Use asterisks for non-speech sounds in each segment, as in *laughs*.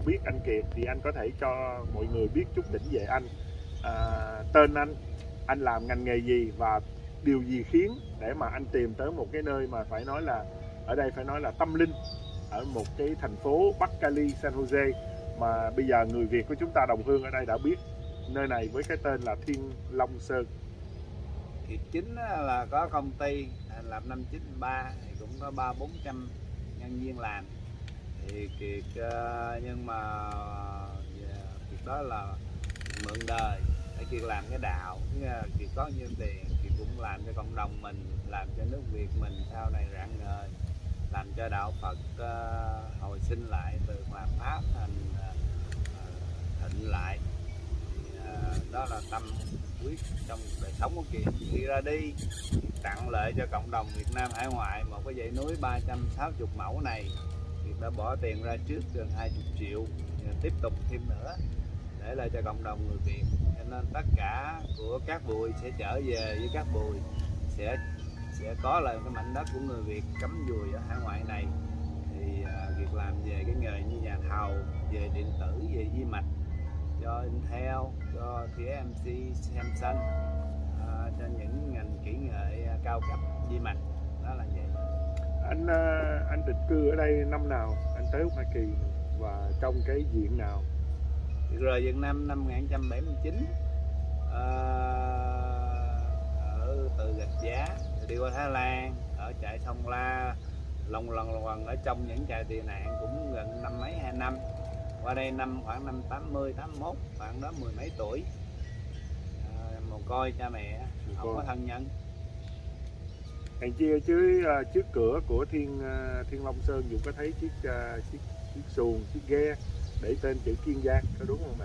đã biết anh Kiệt thì anh có thể cho mọi người biết chút đỉnh về anh. À, tên anh anh làm ngành nghề gì và điều gì khiến để mà anh tìm tới một cái nơi mà phải nói là ở đây phải nói là tâm linh ở một cái thành phố Bắc Cali San Jose. Mà bây giờ người Việt của chúng ta đồng hương ở đây đã biết nơi này với cái tên là Thiên Long Sơn. Kiệt chính là có công ty làm năm 93 thì cũng có ba bốn trăm nhân viên làm thì Kiệt à, nhưng mà à, Kiệt đó là mượn đời. Để Kiệt làm cái đạo Kiệt có nhiêu tiền, Kiệt cũng làm cho cộng đồng mình, làm cho nước Việt mình sau này rạng ngời, làm cho đạo Phật à, hồi sinh lại từ hòa pháp thành thịnh lại. Đó là tâm quyết trong đời sống của Kiệt. Khi ra đi tặng lợi cho cộng đồng Việt Nam hải ngoại, một cái dãy núi 360 mẫu này. Kiệt đã bỏ tiền ra trước gần 20 triệu tiếp tục thêm nữa để lại cho cộng đồng người Việt. Cho nên tất cả của các bụi sẽ trở về với các bụi sẽ sẽ có lại cái mảnh đất của người Việt cắm dùi ở hải ngoại này. Thì à, việc làm về cái nghề như nhà thầu về điện tử về di mạch cho Intel cho TSMC Samsung à, cho những ngành kỹ nghệ cao cấp di mạch. Đó là vậy anh à, anh định cư ở đây năm nào? Anh tới Hoa Kỳ và trong cái diện nào? Rời Việt Nam năm 1979 à, ở từ Gạch Giá đi qua Thái Lan ở trại Sông La lòng lần lần ở trong những trại tị nạn cũng gần năm mấy hai năm. Qua đây năm khoảng năm 80 81 khoảng đó mười mấy tuổi. À, mồ côi cha mẹ không có thân nhân Hàng chia chứ à, trước cửa của Thiên à, Thiên Long Sơn Dũng có thấy chiếc à, chiếc chiếc xuồng, chiếc ghe để tên chữ Kiên Giang có đúng không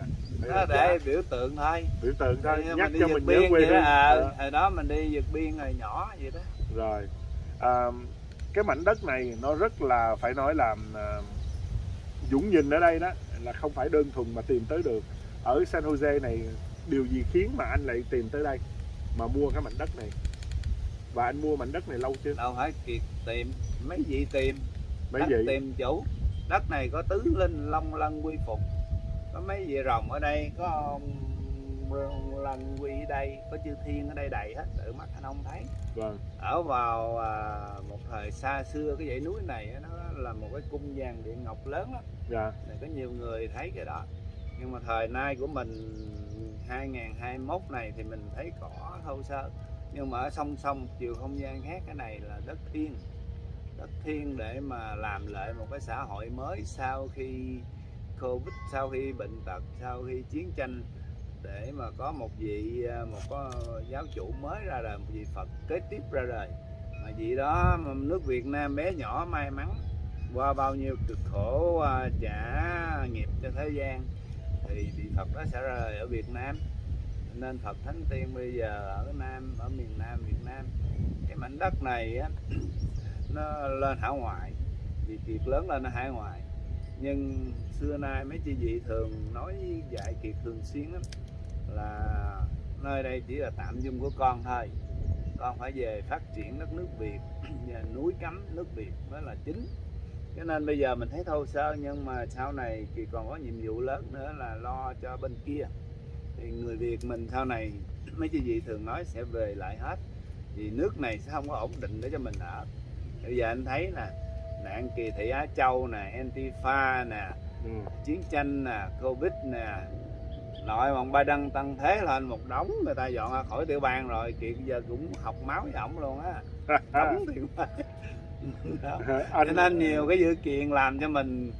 đó là để biểu tượng thôi biểu tượng thôi, Thì nhắc cho mình nhớ quê hương. à, hồi đó mình đi vượt biên hồi nhỏ vậy đó Rồi, à, cái mảnh đất này nó rất là phải nói là à, Dũng nhìn ở đây đó là không phải đơn thuần mà tìm tới được. Ở San Jose này điều gì khiến mà anh lại tìm tới đây mà mua cái mảnh đất này? Và anh mua mảnh đất này lâu chưa? đâu phải kiệt tìm. Mấy vị tìm? Mấy đất vị? tìm chủ. Đất này có tứ linh long lân quy phục. Có mấy vị rồng ở đây? Có ông lân quy ở đây có chư thiên ở đây đầy hết. Tự mắt anh không thấy. Vâng, ở vào à, một thời xa xưa cái dãy núi này nó là một cái cung vàng điện ngọc lớn lắm. Dạ, này có nhiều người thấy cái đó. Nhưng mà thời nay của mình 2021 này thì mình thấy cỏ thô sơ nhưng mà ở song song chiều không gian khác, cái này là đất thiên đất thiên để mà làm lại một cái xã hội mới sau khi covid, sau khi bệnh tật, sau khi chiến tranh, để mà có một vị à, một có giáo chủ mới ra đời, một vị phật kế tiếp ra đời. Mà vị đó nước việt nam bé nhỏ may mắn, qua bao nhiêu cực khổ à, trả nghiệp cho thế gian, thì vị Phật đó sẽ ra đời ở Việt Nam nên Phật Thánh Tiên bây giờ ở Nam ở miền Nam Việt Nam cái mảnh đất này á, *clears throat* nó lên hải ngoại. Vì Kiệt lớn lên hải ngoại. Nhưng xưa nay mấy chị vị thường nói dạy Kiệt thường xuyên lắm là nơi đây chỉ là tạm dung của con thôi. Con phải về phát triển đất nước Việt *clears throat* và núi cấm nước Việt mới là chính. Cho nên bây giờ mình thấy thô sơ nhưng mà sau này thì còn có nhiệm vụ lớn nữa là lo cho bên kia thì người Việt mình sau này *clears throat* mấy chị vị thường nói sẽ về lại hết. Vì nước này sẽ không có ổn định để cho mình ở. Bây giờ anh thấy nè nạn kỳ thị Á Châu nè Antifa nè ừ. chiến tranh nè Covid nè nội bọn ba đăng tăng thế lên một đống người ta dọn ra khỏi tiểu bang rồi kiệt giờ cũng học máu với ổng luôn á. *laughs* Đóng *laughs* đó. Cho anh nên nhiều cái dữ kiện làm cho mình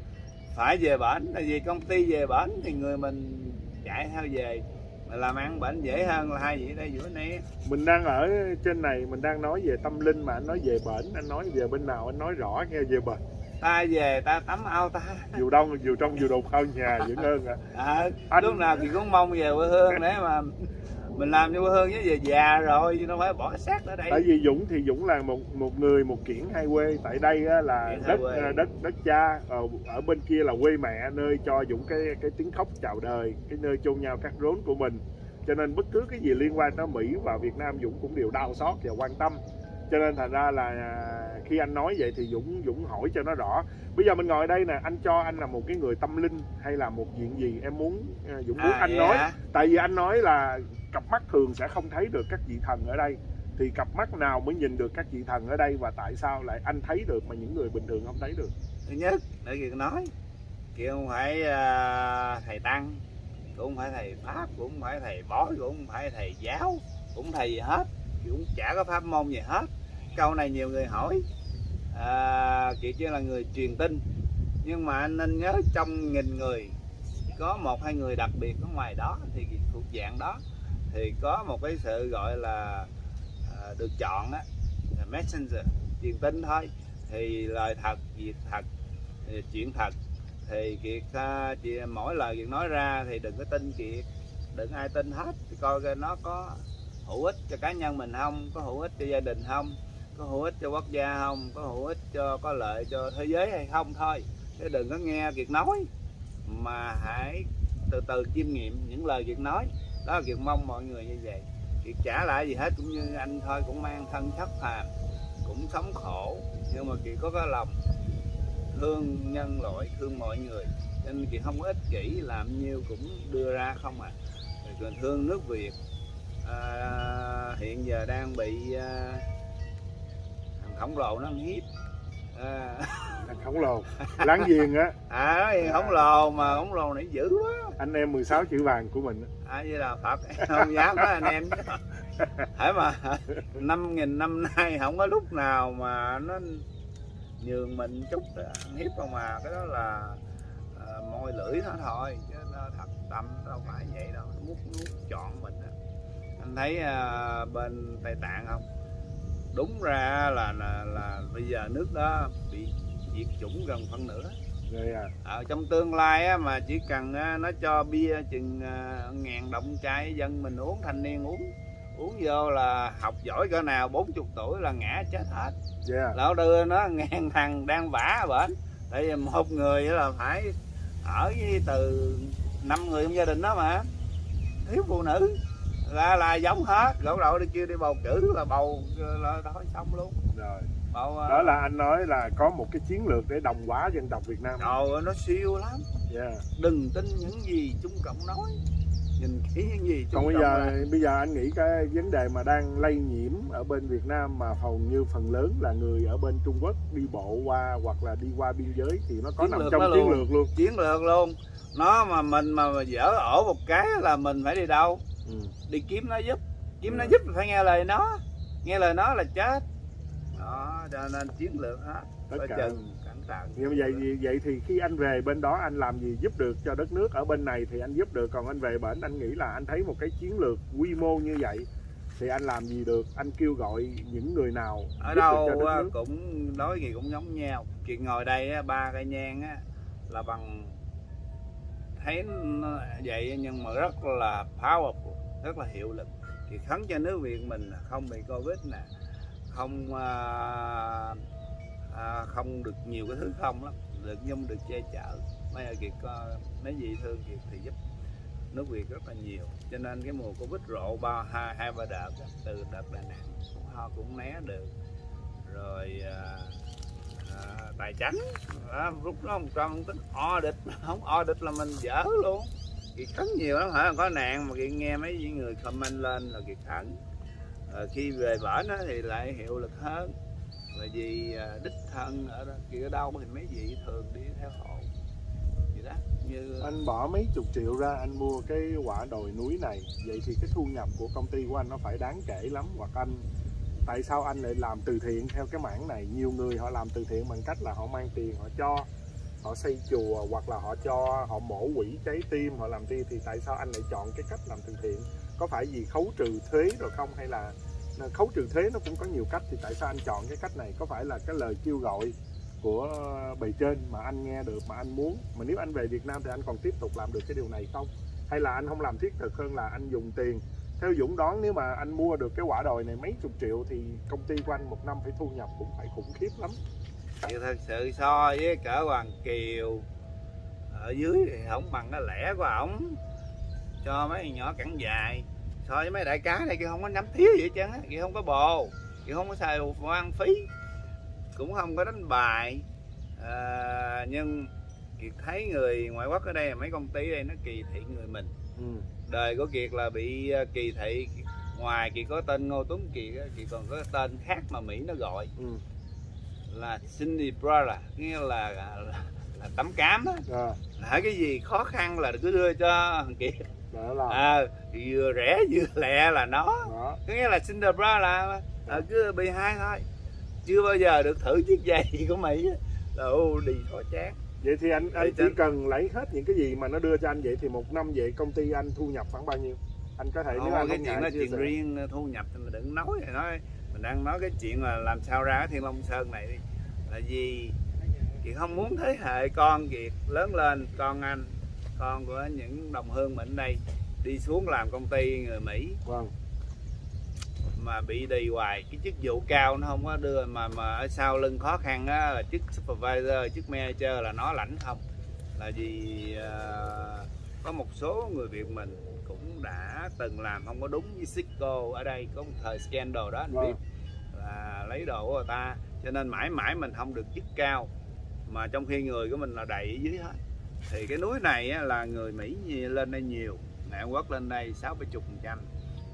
phải về bển. Tại vì công ty về bển thì người mình chạy theo về. Mà làm ăn bển dễ hơn là hai vị đây giữa này mình đang ở trên này mình đang nói về tâm linh mà anh nói về bển anh nói về bên nào anh nói rõ nghe về bển. Ta về ta tắm ao ta. *laughs* Dù đông dù trong dù đột hơn nhà vẫn hơn à. à, Anh- lúc nào thì cũng mong về quê hương *laughs* để mà mình làm cho hương chứ về già rồi chứ đâu phải bỏ xác ở đây. Tại vì Dũng thì Dũng là một một người một kiển hai quê. Tại đây á, là đất quê. à, đất đất cha. Ở, ở bên kia là quê mẹ nơi cho Dũng cái cái tiếng khóc chào đời cái nơi chôn nhau cắt rốn của mình. Cho nên bất cứ cái gì liên quan tới Mỹ và Việt Nam Dũng cũng đều đau xót và quan tâm. Cho nên thành ra là à, khi anh nói vậy thì Dũng Dũng hỏi cho nó rõ. Bây giờ mình ngồi đây nè anh cho anh là một cái người tâm linh hay là một chuyện gì? Em muốn à, Dũng muốn À, anh nói. hả? tại vì anh nói là cặp mắt thường sẽ không thấy được các vị thần ở đây. Thì cặp mắt nào mới nhìn được các vị thần ở đây và tại sao lại anh thấy được mà những người bình thường không thấy được? Thứ nhất để kiệt nói kiệt không phải uh, thầy tăng cũng không phải thầy pháp cũng không phải thầy bói cũng không phải thầy giáo cũng thầy gì hết Kiệt cũng chả có pháp môn gì hết. Câu này nhiều người hỏi à, kiệt chỉ là người truyền tin. Nhưng mà anh nên nhớ trong nghìn người có một hai người đặc biệt ở ngoài đó thì thuộc dạng đó thì có một cái sự gọi là à, được chọn á là messenger truyền tin thôi. Thì lời thật việc thật chuyện thật. Thì kiệt à, chị mỗi lời kiệt nói ra thì đừng có tin kiệt đừng ai tin hết. Thì coi coi nó có hữu ích cho cá nhân mình không có hữu ích cho gia đình không có hữu ích cho quốc gia không có hữu ích cho có lợi cho thế giới hay không thôi. Chứ đừng có nghe kiệt nói mà hãy từ từ chiêm nghiệm những lời kiệt nói đó là kiệt mong mọi người như vậy. Kiệt trả lại gì hết cũng như anh thôi cũng mang thân chất phàm cũng sống khổ. Nhưng mà kiệt có cái lòng thương nhân loại thương mọi người nên kiệt không có ích kỷ làm nhiêu cũng đưa ra không à. Rồi thương nước việt à, hiện giờ đang bị à, thằng khổng lồ nó hiếp à, khổng lồ. Láng giềng á. À gì khổng lồ mà khổng lồ này dữ quá. Anh em 16 chữ vàng của mình á. à với là phật. Không dám nói anh em hãy mà năm nghìn năm nay không có lúc nào mà nó nhường mình chút ăn hiếp không mà. Cái đó là à, môi lưỡi nó thôi chứ nó thật tâm nó đâu phải vậy đâu. Nó mút nuốt chọn mình á. anh thấy à, bên tây tạng không đúng ra là là, là bây giờ nước đó bị diệt chủng gần phân nửa. Rồi à. Ở trong tương lai á, mà chỉ cần á, nó cho bia chừng à, ngàn đồng chai dân mình uống thanh niên uống uống vô là học giỏi cỡ nào 40 tuổi là ngã chết hết. Yeah lão đưa nó ngàn *laughs* thằng đang vả bển. Tại vì một người là phải ở với từ năm người trong gia đình đó mà. Thiếu phụ nữ là là giống hết. Gỗ đậu đi kêu đi bầu cử là bầu là thôi xong luôn. Rồi. Bầu à, đó là anh nói là có một cái chiến lược để đồng hóa dân tộc Việt Nam. Ơi, nó siêu lắm. Yeah. đừng tin những gì Trung Cộng nói. Nhìn kỹ những gì Trung còn bây giờ nói. bây giờ anh nghĩ cái vấn đề mà đang lây nhiễm ở bên Việt Nam mà hầu như phần lớn là người ở bên Trung Quốc đi bộ qua hoặc là đi qua biên giới thì nó có Chiến nằm trong chiến luôn. lược luôn. Chiến lược luôn. Nó mà mình mà, mà dở ổ một cái là mình phải đi đâu ừ. đi kiếm nó giúp. Kiếm nó Ừ. giúp thì phải nghe lời nó. Nghe lời nó là chết. Đó cho nên chiến lược hết. Tất cả. chừng cẩn thận. Nhưng vậy vậy- vậy thì khi anh về bên đó anh làm gì giúp được cho đất nước ở bên này thì anh giúp được. Còn anh về bển anh nghĩ là anh thấy một cái chiến lược quy mô như vậy thì anh làm gì được? Anh kêu gọi những người nào ở giúp đâu cũng nói gì cũng giống nhau. Chuyện ngồi đây á, ba cây nhang á, là bằng thấy nó vậy nhưng mà rất là powerful rất là hiệu lực. Thì khấn cho nước Việt mình không bị covid nè không à, à, không được nhiều cái thứ không lắm được nhung được che chở. Mấy ai kiệt có mấy gì thương kiệt thì giúp nước Việt rất là nhiều. Cho nên cái mùa covid rộ ba hai hai ba đợt từ đợt Đà Nẵng ho cũng né được. Rồi à, à, tài chánh à, lúc đó một trăm tính o địch, không o địch là mình dở luôn kiệt cấn nhiều lắm hả? Có nạn mà kiệt nghe mấy vị người comment lên là kiệt cẩn à, khi về bển á thì lại hiệu lực hơn. Là vì à, đích thân ở đó kia ở đâu thì mấy vị thường đi theo hộ. Vậy đó như à, anh bỏ mấy chục triệu ra anh mua cái quả đồi núi này. Vậy thì cái thu nhập của công ty của anh nó phải đáng kể lắm. Hoặc anh tại sao anh lại làm từ thiện theo cái mảng này? Nhiều người họ làm từ thiện bằng cách là họ mang tiền họ cho họ xây chùa hoặc là họ cho họ mổ quỷ trái tim, họ làm đi, thì tại sao anh lại chọn cái cách làm từ thiện? Có phải vì khấu trừ thuế rồi không? Hay là à, khấu trừ thuế nó cũng có nhiều cách, thì tại sao anh chọn cái cách này? Có phải là cái lời kêu gọi của bề trên mà anh nghe được, mà anh muốn? Mà nếu anh về Việt Nam thì anh còn tiếp tục làm được cái điều này không? Hay là anh không làm thiết thực hơn là anh dùng tiền? Theo Dũng đoán nếu mà anh mua được cái quả đồi này mấy chục triệu thì công ty của anh một năm phải thu nhập cũng phải khủng khiếp lắm thì thật sự so với cỡ Hoàng Kiều. Ở dưới thì không bằng cái lẻ của ổng. Cho mấy nhỏ cẳng dài. So với mấy đại cá này kia không có nắm thiếu gì hết trơn á kia không có bồ Kiệt không có xài hoang phí. Cũng không có đánh bài. À, nhưng Kiệt thấy người ngoại quốc ở đây mấy công ty đây nó kỳ thị người mình. Ừ. đời của Kiệt là bị ờ, kỳ thị. Ngoài Kiệt có tên Ngô Tuấn Kiệt Kiệt còn có tên khác mà Mỹ nó gọi. Ừ. là Cindy Brother nghĩa là, là, là tấm cám á. À, là cái gì khó khăn là cứ đưa cho thằng Kiệt là à, vừa rẻ vừa lẹ là nó. Đó. Có nghĩa là Cinderella à, cứ bị hai thôi. Chưa bao giờ được thử chiếc giày *laughs* của Mỹ là ô đi khó chán. Vậy thì anh anh chỉ cần lấy hết những cái gì mà nó đưa cho anh vậy thì một năm vậy công ty anh thu nhập khoảng bao nhiêu? Anh có thể nếu Ồ, anh cái chuyện đó chuyện riêng thu nhập thì mình đừng nói thì nói đang nói cái chuyện là làm sao ra cái thiên long sơn này đi. Là vì kiệt không muốn thế hệ con kiệt lớn lên con anh con của những đồng hương mình đây đi xuống làm công ty người mỹ. Vâng. Mà bị đi hoài cái chức vụ cao nó không có đưa mà mà ở sau lưng khó khăn á là chức supervisor chức manager là nó lãnh không. Là vì ờ, có một số người Việt mình cũng đã từng làm không có đúng với Cisco ở đây có một thời scandal đó anh Vâng. biết à, lấy đồ của người ta. Cho nên mãi mãi mình không được chức cao mà trong khi người của mình là đầy ở dưới hết. Thì cái núi này á, là người Mỹ lên đây nhiều. Người Hàn Quốc lên đây sáu bảy chục phần trăm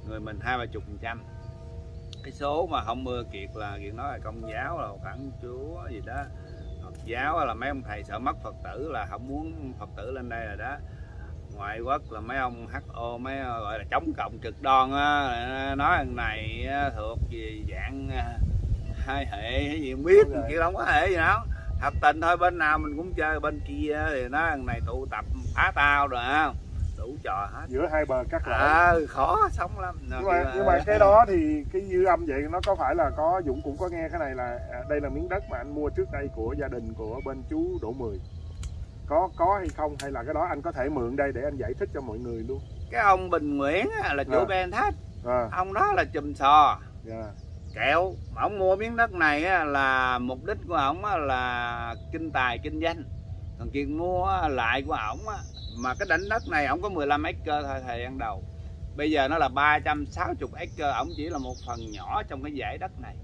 người mình hai ba chục phần trăm. Cái số mà không mưa kiệt là kiệt nói là công giáo là phản chúa gì đó Phật giáo là mấy ông thầy sợ mất Phật tử là không muốn Phật tử lên đây rồi đó ngoại quốc là mấy ông HO mấy gọi là chống cộng cực đoan á nói thằng này thuộc về dạng à, hai hệ hay gì không biết kiểu không có hệ gì đâu. Thật tình thôi bên nào mình cũng chơi bên kia thì nói thằng này tụ tập phá tao rồi không? Đủ trò hết. Giữa hai bờ cắt lại à, khó sống lắm. Nhưng mà nhưng mà cái đó thì cái dư âm vậy nó có phải là có Dũng cũng có nghe cái này là à, đây là miếng đất mà anh mua trước đây của gia đình của bên chú Đỗ Mười có có hay không? Hay là cái đó anh có thể mượn đây để anh giải thích cho mọi người luôn? Cái ông Bình Nguyễn á, là chủ À. Ben Thách. À. Ông đó là chùm sò. Dạ. Kẹo mà ông mua miếng đất này á, là mục đích của ổng á, là kinh tài kinh doanh còn chuyện mua lại của ổng á, mà cái đảnh đất này ổng có 15 acre thôi thời gian đầu. Bây giờ nó là 360 acre ổng chỉ là một phần nhỏ trong cái dãy đất này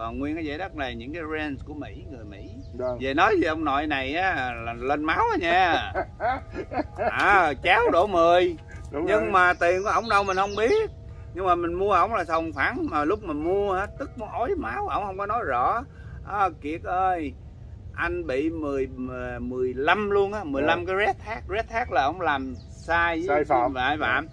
còn nguyên cái dãy đất này những cái range của Mỹ người Mỹ. Vâng. Về nói về ông nội này á là lên máu á nha. *laughs* À cháu đổ 10 đúng nhưng rồi. mà tiền của ổng đâu mình không biết. Nhưng mà mình mua ổng là sòng phẳng mà lúc mà mua á, tức muốn ói máu ổng không có nói rõ. À, kiệt ơi anh bị 10 15 luôn á. 15 cái red tag red tag là ổng làm sai với Dạ. Sai phạm. sai phạm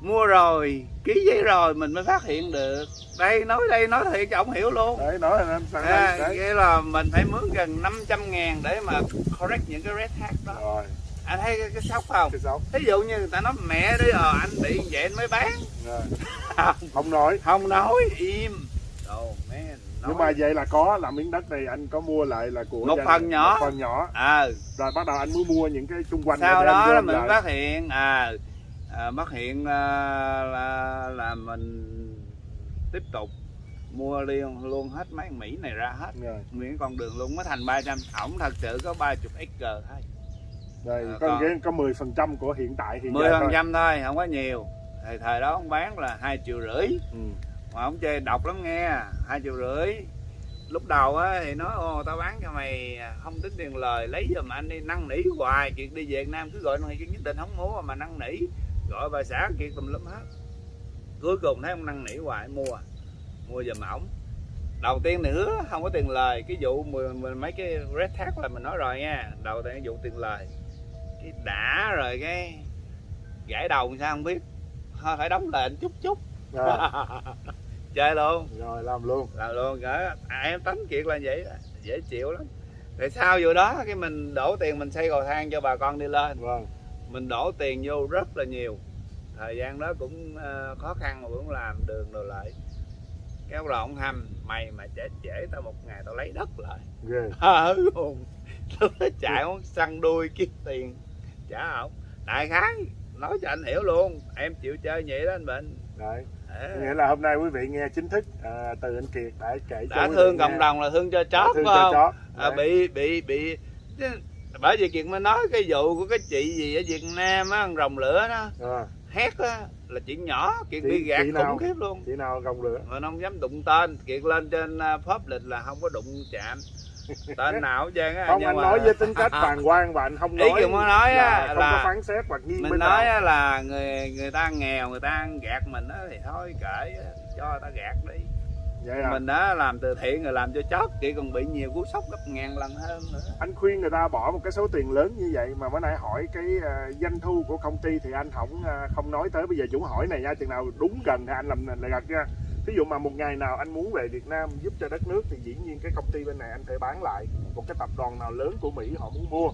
mua rồi ký giấy rồi mình mới phát hiện được. Đây nói đây nói thiệt cho ổng hiểu luôn. Đấy nói là anh sang à, đấy nghĩa là mình phải mướn gần 500 ngàn để mà correct những cái red tag đó. Rồi. Anh thấy cái, cái sốc không? Cái sáu thí dụ như người ta nói mẹ đi ờ anh bị vậy anh mới bán. Rồi. *laughs* không nói. Không nói im. Oh man nói. nhưng mà vậy là có là miếng đất này anh có mua lại là của Một phần nhỏ. một phần nhỏ. À rồi bắt đầu anh mới mua những cái xung quanh sau đó là mình lại. phát hiện à, à phát hiện à, là là mình tiếp tục mua liền luôn hết mấy Mỹ này ra hết. Rồi. Nguyên con đường luôn mới thành 300 ổng thật sự có 30 acre thôi. Rồi À, có còn- có 10 phần trăm của hiện tại hiện 10 giờ phần trăm thôi. không có nhiều. Thời thời đó ông bán là hai triệu rưỡi. Ừ. mà ông chơi độc lắm nghe hai triệu rưỡi. Lúc đầu á thì nói ô tao bán cho mày không tính tiền lời lấy giùm anh đi năn nỉ hoài chuyện đi về Việt Nam cứ gọi mày nhất định không mua mà năn nỉ gọi bà xã kia tùm lum hết. Cuối cùng thấy ông năn nỉ hoài mua mua giùm ổng. Đầu tiên thì hứa không có tiền lời. Cái vụ mười, mười, mấy cái red tag là mình nói rồi nha. Đầu tiên cái vụ tiền lời. Cái đã rồi cái gãy đầu sao không biết. Thôi phải đóng lệnh chút chút. Rồi, *laughs* chơi luôn. Rồi làm luôn. Làm luôn cả à, em tánh kiệt là vậy đó. dễ chịu lắm. Tại sao vụ đó cái mình đổ tiền mình xây cầu thang cho bà con đi lên? Vâng mình đổ tiền vô rất là nhiều. Thời gian đó cũng ờ, khó khăn mà cũng làm đường rồi lại. Cái ông ông hâm mày mà trễ trễ tao một ngày tao lấy đất lại. Ghê. *laughs* Luôn. Lúc đó chạy muốn săn đuôi kiếm tiền trả ổng. Đại khái nói cho anh hiểu luôn em chịu chơi vậy đó anh bệnh đấy. Ờ. nghĩa là hôm nay quý vị nghe chính thức à, từ anh Kiệt đã kể cho đã vị thương nghe. cộng đồng là thương cho Đã chó thương phải cho không? chó à, bị bị bị bởi vì kiệt mới nói cái vụ của cái chị gì ở việt nam á rồng lửa đó. À, hét á là chuyện nhỏ kiệt Chị- bị gạt chị nào? khủng khiếp luôn. Chị nào gồng lửa? Mà nó không dám đụng tên. Kiệt lên trên uh, public là không có đụng chạm. Tên *laughs* nào hết á không nhưng anh mà- nói với tính *laughs* cách bàng hoàng và anh không Ý nói muốn nói á là không là- có phán xét hoặc nghiêng mình nói nào. á là người người ta nghèo người ta gạt mình á thì thôi kệ cho người ta gạt đi vậy à? Mình đã làm từ thiện rồi làm cho chót chị còn bị nhiều cú sốc gấp ngàn lần hơn nữa. Anh khuyên người ta bỏ một cái số tiền lớn như vậy mà bữa nãy hỏi cái à, doanh thu của công ty thì anh không à, không nói tới. Bây giờ chủ hỏi này nha chừng nào đúng gần thì anh làm lại gật nha. Ví dụ mà một ngày nào anh muốn về Việt Nam giúp cho đất nước thì dĩ nhiên cái công ty bên này anh phải bán lại một cái tập đoàn nào lớn của Mỹ họ muốn mua.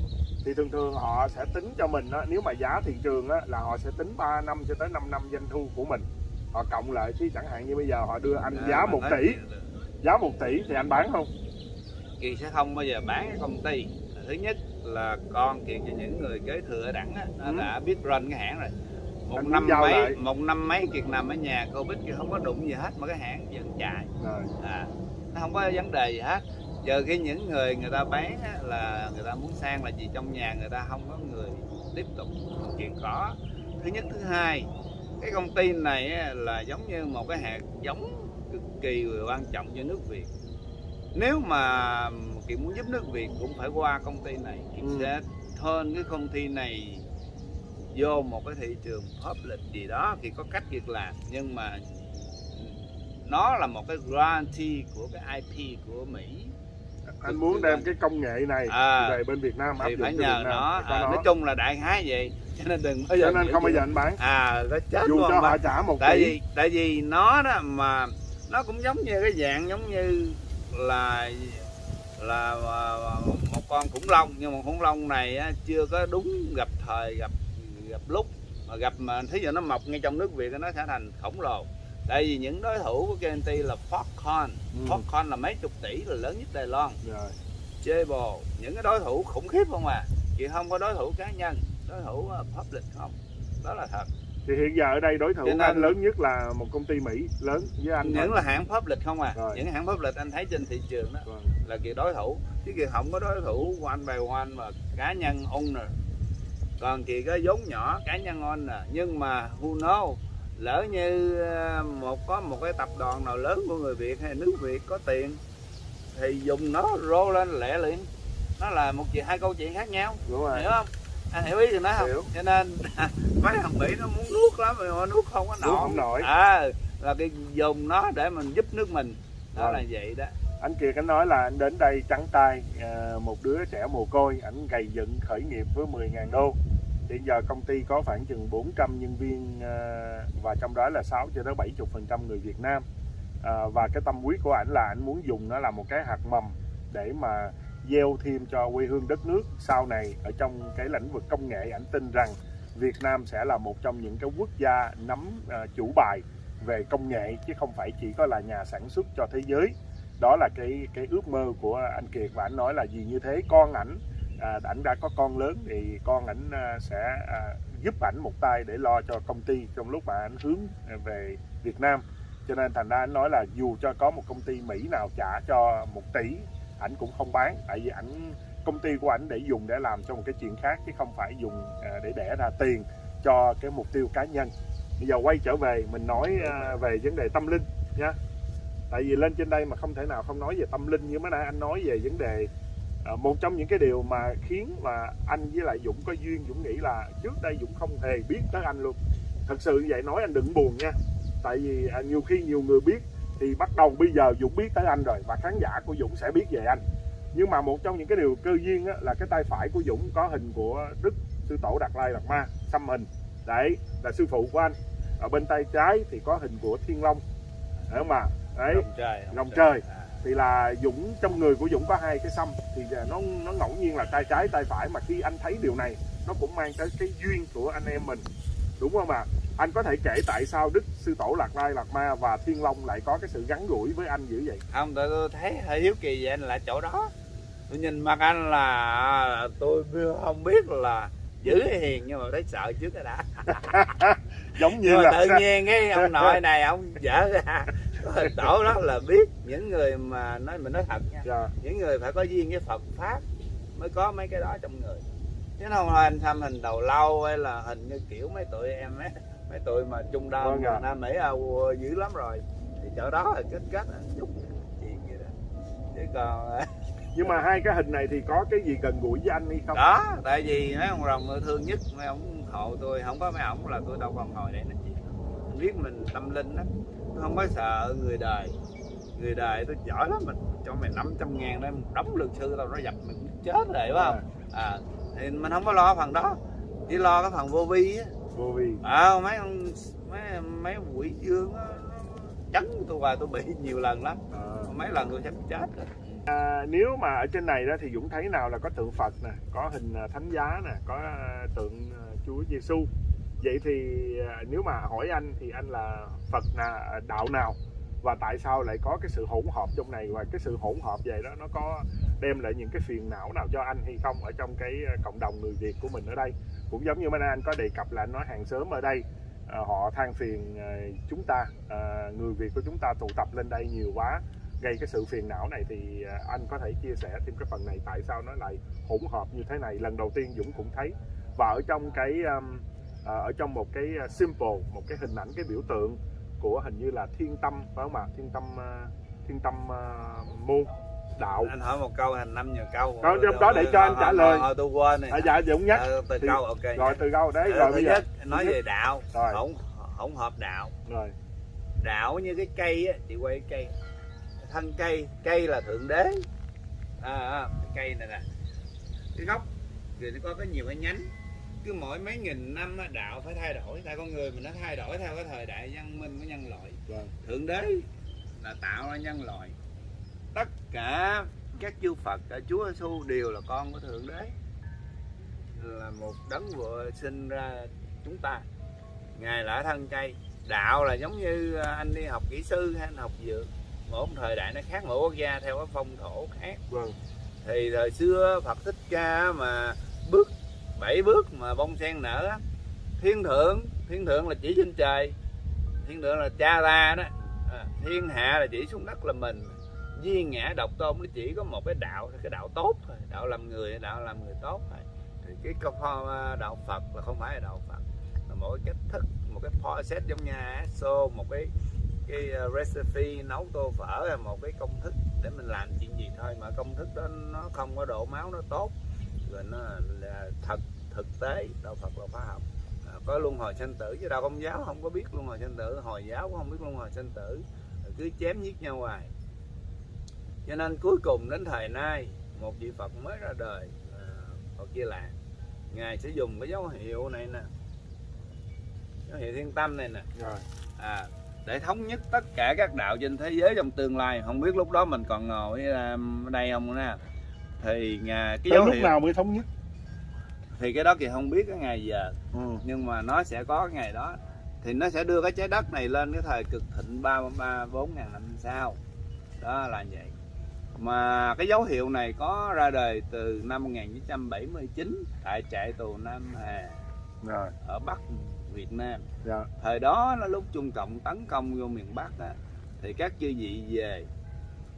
Thì thường thường họ sẽ tính cho mình á, nếu mà giá thị trường á, là họ sẽ tính 3 năm cho tới 5 năm doanh thu của mình họ cộng lại thì chẳng hạn như bây giờ họ đưa anh giá À, 1 mà tỷ. nói- giá 1 tỷ thì anh bán không? Kiệt sẽ không bao giờ bán cái công ty. Thứ nhất là con Kiệt cho những người kế thừa ở đẳng á, nó Ừ. đã biết run cái hãng rồi. Một Anh năm mấy lại. một năm mấy Kiệt nằm ở nhà Covid Kiệt không có đụng gì hết mà cái hãng vẫn chạy. Rồi. À, nó không có vấn đề gì hết. Giờ khi những người người ta bán á, là người ta muốn sang là gì trong nhà người ta không có người tiếp tục chuyện có thứ nhất thứ hai cái công ty này là giống như một cái hạt giống cực kỳ quan trọng cho nước Việt nếu mà Kiệt muốn giúp nước Việt cũng phải qua công ty này Kiệt Ừ. sẽ hơn cái công ty này vô một cái thị trường public gì đó thì có cách việc làm nhưng mà nó là một cái guarantee của cái IP của Mỹ anh muốn đem cái công nghệ này À. về bên Việt Nam áp thì dụng phải nhờ nó à, nó. nói chung là đại khái vậy cho nên đừng bao giờ cho nên không bao giờ anh bán. À nó chết dù cho họ trả một tại tỷ. vì tại vì nó đó mà nó cũng giống như cái dạng giống như là là à, một con khủng long. Nhưng mà khủng long này á, chưa có đúng gặp thời gặp gặp lúc. Mà gặp mà thí dụ nó mọc ngay trong nước Việt nó sẽ thành khổng lồ. Tại vì những đối thủ của KNT là Foxconn. Ừ. Foxconn là mấy chục tỷ là lớn nhất Đài Loan. Rồi. Jabil những cái đối thủ khủng khiếp không à. Chị không có đối thủ cá nhân đối thủ uh, public không? Đó là thật. Thì hiện giờ ở đây đối thủ nên- của anh lớn nhất là một công ty Mỹ lớn với anh những thôi. là hãng public không à? Rồi. những hãng public anh thấy trên thị trường đó Vâng. là kỳ đối thủ. Chứ kỳ không có đối thủ one by one mà cá nhân owner. Còn kỳ có vốn nhỏ cá nhân owner. Nhưng mà who know lỡ như ờ, một có một cái tập đoàn nào lớn của người Việt hay nước Việt có tiền thì dùng nó rô lên lẹ liền. Nó là một chuyện hai câu chuyện khác nhau. Đúng rồi. Hiểu không anh hiểu ý thì nói không Hiểu. cho nên *laughs* mấy thằng mỹ nó muốn nuốt lắm mà nó nuốt không có nổi không nổi. à là cái dùng nó để mình giúp nước mình đó Rồi. là vậy đó anh Kiệt anh nói là anh đến đây trắng tay à, một đứa trẻ mồ côi ảnh gầy dựng khởi nghiệp với 10.000 đô hiện giờ công ty có khoảng chừng 400 nhân viên à, và trong đó là 6 cho tới 70 phần trăm người Việt Nam à, và cái tâm huyết của ảnh là ảnh muốn dùng nó là một cái hạt mầm để mà gieo thêm cho quê hương đất nước. Sau này ở trong cái lĩnh vực công nghệ ảnh tin rằng Việt Nam sẽ là một trong những cái quốc gia nắm uh, chủ bài về công nghệ chứ không phải chỉ có là nhà sản xuất cho thế giới. Đó là cái cái ước mơ của anh Kiệt và anh nói là gì như thế con ảnh à, ảnh đã có con lớn thì con ảnh à, sẽ à, giúp ảnh một tay để lo cho công ty trong lúc mà ảnh hướng về Việt Nam. Cho nên thành ra anh nói là dù cho có một công ty Mỹ nào trả cho một tỷ ảnh cũng không bán tại vì ảnh công ty của ảnh để dùng để làm cho một cái chuyện khác chứ không phải dùng à, để đẻ ra tiền cho cái mục tiêu cá nhân. Bây giờ quay trở về mình nói à, về vấn đề tâm linh nha. Tại vì lên trên đây mà không thể nào không nói về tâm linh như mới nãy anh nói về vấn đề à, một trong những cái điều mà khiến mà anh với lại Dũng có duyên Dũng nghĩ là trước đây Dũng không hề biết tới anh luôn. Thật sự vậy nói anh đừng buồn nha. Tại vì à, nhiều khi nhiều người biết thì bắt đầu bây giờ Dũng biết tới anh rồi và khán giả của Dũng sẽ biết về anh. Nhưng mà một trong những cái điều cơ duyên á, là cái tay phải của Dũng có hình của Đức Sư Tổ Đạt Lai Đạt Ma xăm hình. Đấy là sư phụ của anh. Ở bên tay trái thì có hình của Thiên Long. Hiểu không mà đấy Rồng trời Rồng trời. À. thì là Dũng trong người của Dũng có hai cái xăm. Thì nó nó ngẫu nhiên là tay trái tay phải. Mà khi anh thấy điều này nó cũng mang tới cái duyên của anh em mình đúng không ạ? Anh có thể kể tại sao Đức Sư Tổ Lạc Lai Lạc Ma và Thiên Long lại có cái sự gắn gũi với anh dữ vậy? Không tôi, tôi thấy hơi hiếu kỳ về anh là chỗ đó. Tôi nhìn mặt anh là tôi không biết là dữ hay hiền nhưng mà thấy sợ trước cái đã. *laughs* Giống như là tự nhiên cái ông nội này ông dở ra chỗ đó là biết những người mà nói mình nói thật nha. Dạ, những người phải có duyên với Phật pháp mới có mấy cái đó trong người chứ không là anh xăm hình đầu lâu hay là hình như kiểu mấy tụi em ấy. Mấy tụi mà trung đông Vâng ạ. nam mỹ âu dữ lắm rồi. Thì chỗ đó là kết kết chút chuyện vậy đó. Chứ còn *laughs* nhưng mà hai cái hình này thì có cái gì gần gũi với anh hay không? Đó tại vì mấy ông rồng thương nhất mấy ông hộ tôi không có mấy ông là tôi đâu còn ngồi đây nói chuyện. Biết mình tâm linh lắm. Tôi không có sợ người đời. Người đời tôi giỏi lắm mình cho mày 500 ngàn đây một đống luật sư tao nó dập mình chết rồi phải không? À thì mình không có lo phần đó. Chỉ lo cái phần vô vi á. Vô vi. À, mấy ông mấy mấy quỷ dương á, chấn tôi hoài tôi bị nhiều lần lắm. À. mấy lần tôi sắp chết rồi. À, nếu mà ở trên này đó thì Dũng thấy nào là có tượng Phật nè, có hình à, thánh giá nè, có à, tượng à, Chúa Giêsu. Vậy thì nếu mà hỏi anh thì anh là Phật là đạo nào và tại sao lại có cái sự hỗn hợp trong này? Và cái sự hỗn hợp vậy đó nó có đem lại những cái phiền não nào cho anh hay không ở trong cái ờ, cộng đồng người Việt của mình ở đây? Cũng giống như mấy anh có đề cập là anh nói hàng xóm ở đây à, họ than phiền à, chúng ta à, người Việt của chúng ta tụ tập lên đây nhiều quá gây cái sự phiền não này thì anh có thể chia sẻ thêm cái phần này tại sao nó lại hỗn hợp như thế này? Lần đầu tiên Dũng cũng thấy. Và ở trong cái um, ở trong một cái simple một cái hình ảnh cái biểu tượng của hình như là thiên tâm phải không ạ? Thiên tâm à, thiên tâm à, môn đạo. Anh hỏi một câu thành năm nhiều câu. Có, trong đó để cho anh trả lời. Thôi, tôi quên này à, dạ Dũng nhắc. Ờ, từ câu ok. rồi từ đâu đấy Ờ, rồi bây giờ. nói về đạo Rồi. hỗn hỗn hợp đạo. Rồi. Đạo như cái cây á chị quay cái cây. Thân cây cây là thượng đế. À, à cái cây này nè. Cái gốc thì nó có có nhiều cái nhánh cứ mỗi mấy nghìn năm đạo phải thay đổi. Tại con người mình nó thay đổi theo cái thời đại văn minh của nhân loại. Vâng. thượng đế là tạo ra nhân loại. Tất cả các chư Phật cả Chúa Giêsu đều là con của thượng đế. Là một đấng vừa sinh ra chúng ta. Ngài là thân cây. Đạo là giống như à, anh đi học kỹ sư hay anh học dược. Mỗi một thời đại nó khác mỗi quốc gia theo cái phong thổ khác. Vâng. Thì thời xưa Phật thích ca mà bảy bước mà bông sen nở á, thiên thượng thiên thượng là chỉ trên trời thiên thượng là cha ta đó. À, thiên hạ là chỉ xuống đất là mình. Duy ngã độc tôn nó chỉ có một cái đạo cái đạo tốt thôi đạo làm người đạo làm người tốt thôi. Thì cái câu à, đạo Phật là không phải là đạo Phật là một cái cách thức một cái process giống như so một cái cái à, recipe nấu tô phở là một cái công thức để mình làm chuyện gì thôi. Mà công thức đó nó không có độ máu nó tốt. Rồi nó là thật thực tế đạo Phật là khoa học. À, có luân hồi sanh tử chứ đạo công giáo không có biết luân hồi sanh tử hồi giáo cũng không biết luân hồi sanh tử. Cứ chém giết nhau hoài. Cho nên cuối cùng đến thời nay một vị Phật mới ra đời à, Phật Di Lạc ngài sẽ dùng cái dấu hiệu này nè dấu hiệu thiên tâm này nè. Rồi. À, để thống nhất tất cả các đạo trên thế giới trong tương lai. Không biết lúc đó mình còn ngồi ở đây không nè. Thì ngài cái tới dấu lúc hiệu nào mới thống nhất thì cái đó thì không biết cái ngày giờ. Ừ. nhưng mà nó sẽ có cái ngày đó. Thì nó sẽ đưa cái trái đất này lên cái thời cực thịnh ba ba bốn ngàn năm sau. Đó là vậy. Mà cái dấu hiệu này có ra đời từ năm 1979 tại trại tù Nam Hà rồi. ở Bắc Việt Nam. Dạ. Thời đó là lúc Trung Cộng tấn công vô miền Bắc á, thì các chư vị về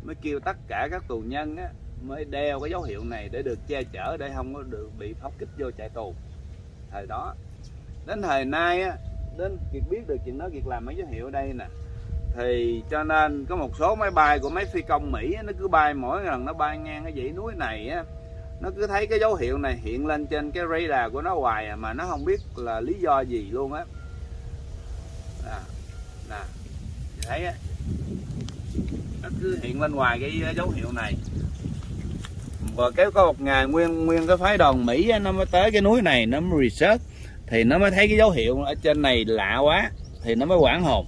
mới kêu tất cả các tù nhân á, mới đeo cái dấu hiệu này để được che chở để không có được bị phóng kích vô trại tù. Thời đó đến thời nay á, đến Kiệt biết được chuyện đó Kiệt làm mấy dấu hiệu ở đây nè thì cho nên có một số máy bay của mấy phi công Mỹ á, nó cứ bay mỗi lần nó bay ngang cái dãy núi này á nó cứ thấy cái dấu hiệu này hiện lên trên cái radar của nó hoài à, mà nó không biết là lý do gì luôn á. Nè nè thấy á nó cứ hiện lên ngoài cái dấu hiệu này rồi cái có một ngày nguyên nguyên cái phái đoàn Mỹ nó mới tới cái núi này nó mới research. Thì nó mới thấy cái dấu hiệu ở trên này lạ quá thì nó mới quảng hồn.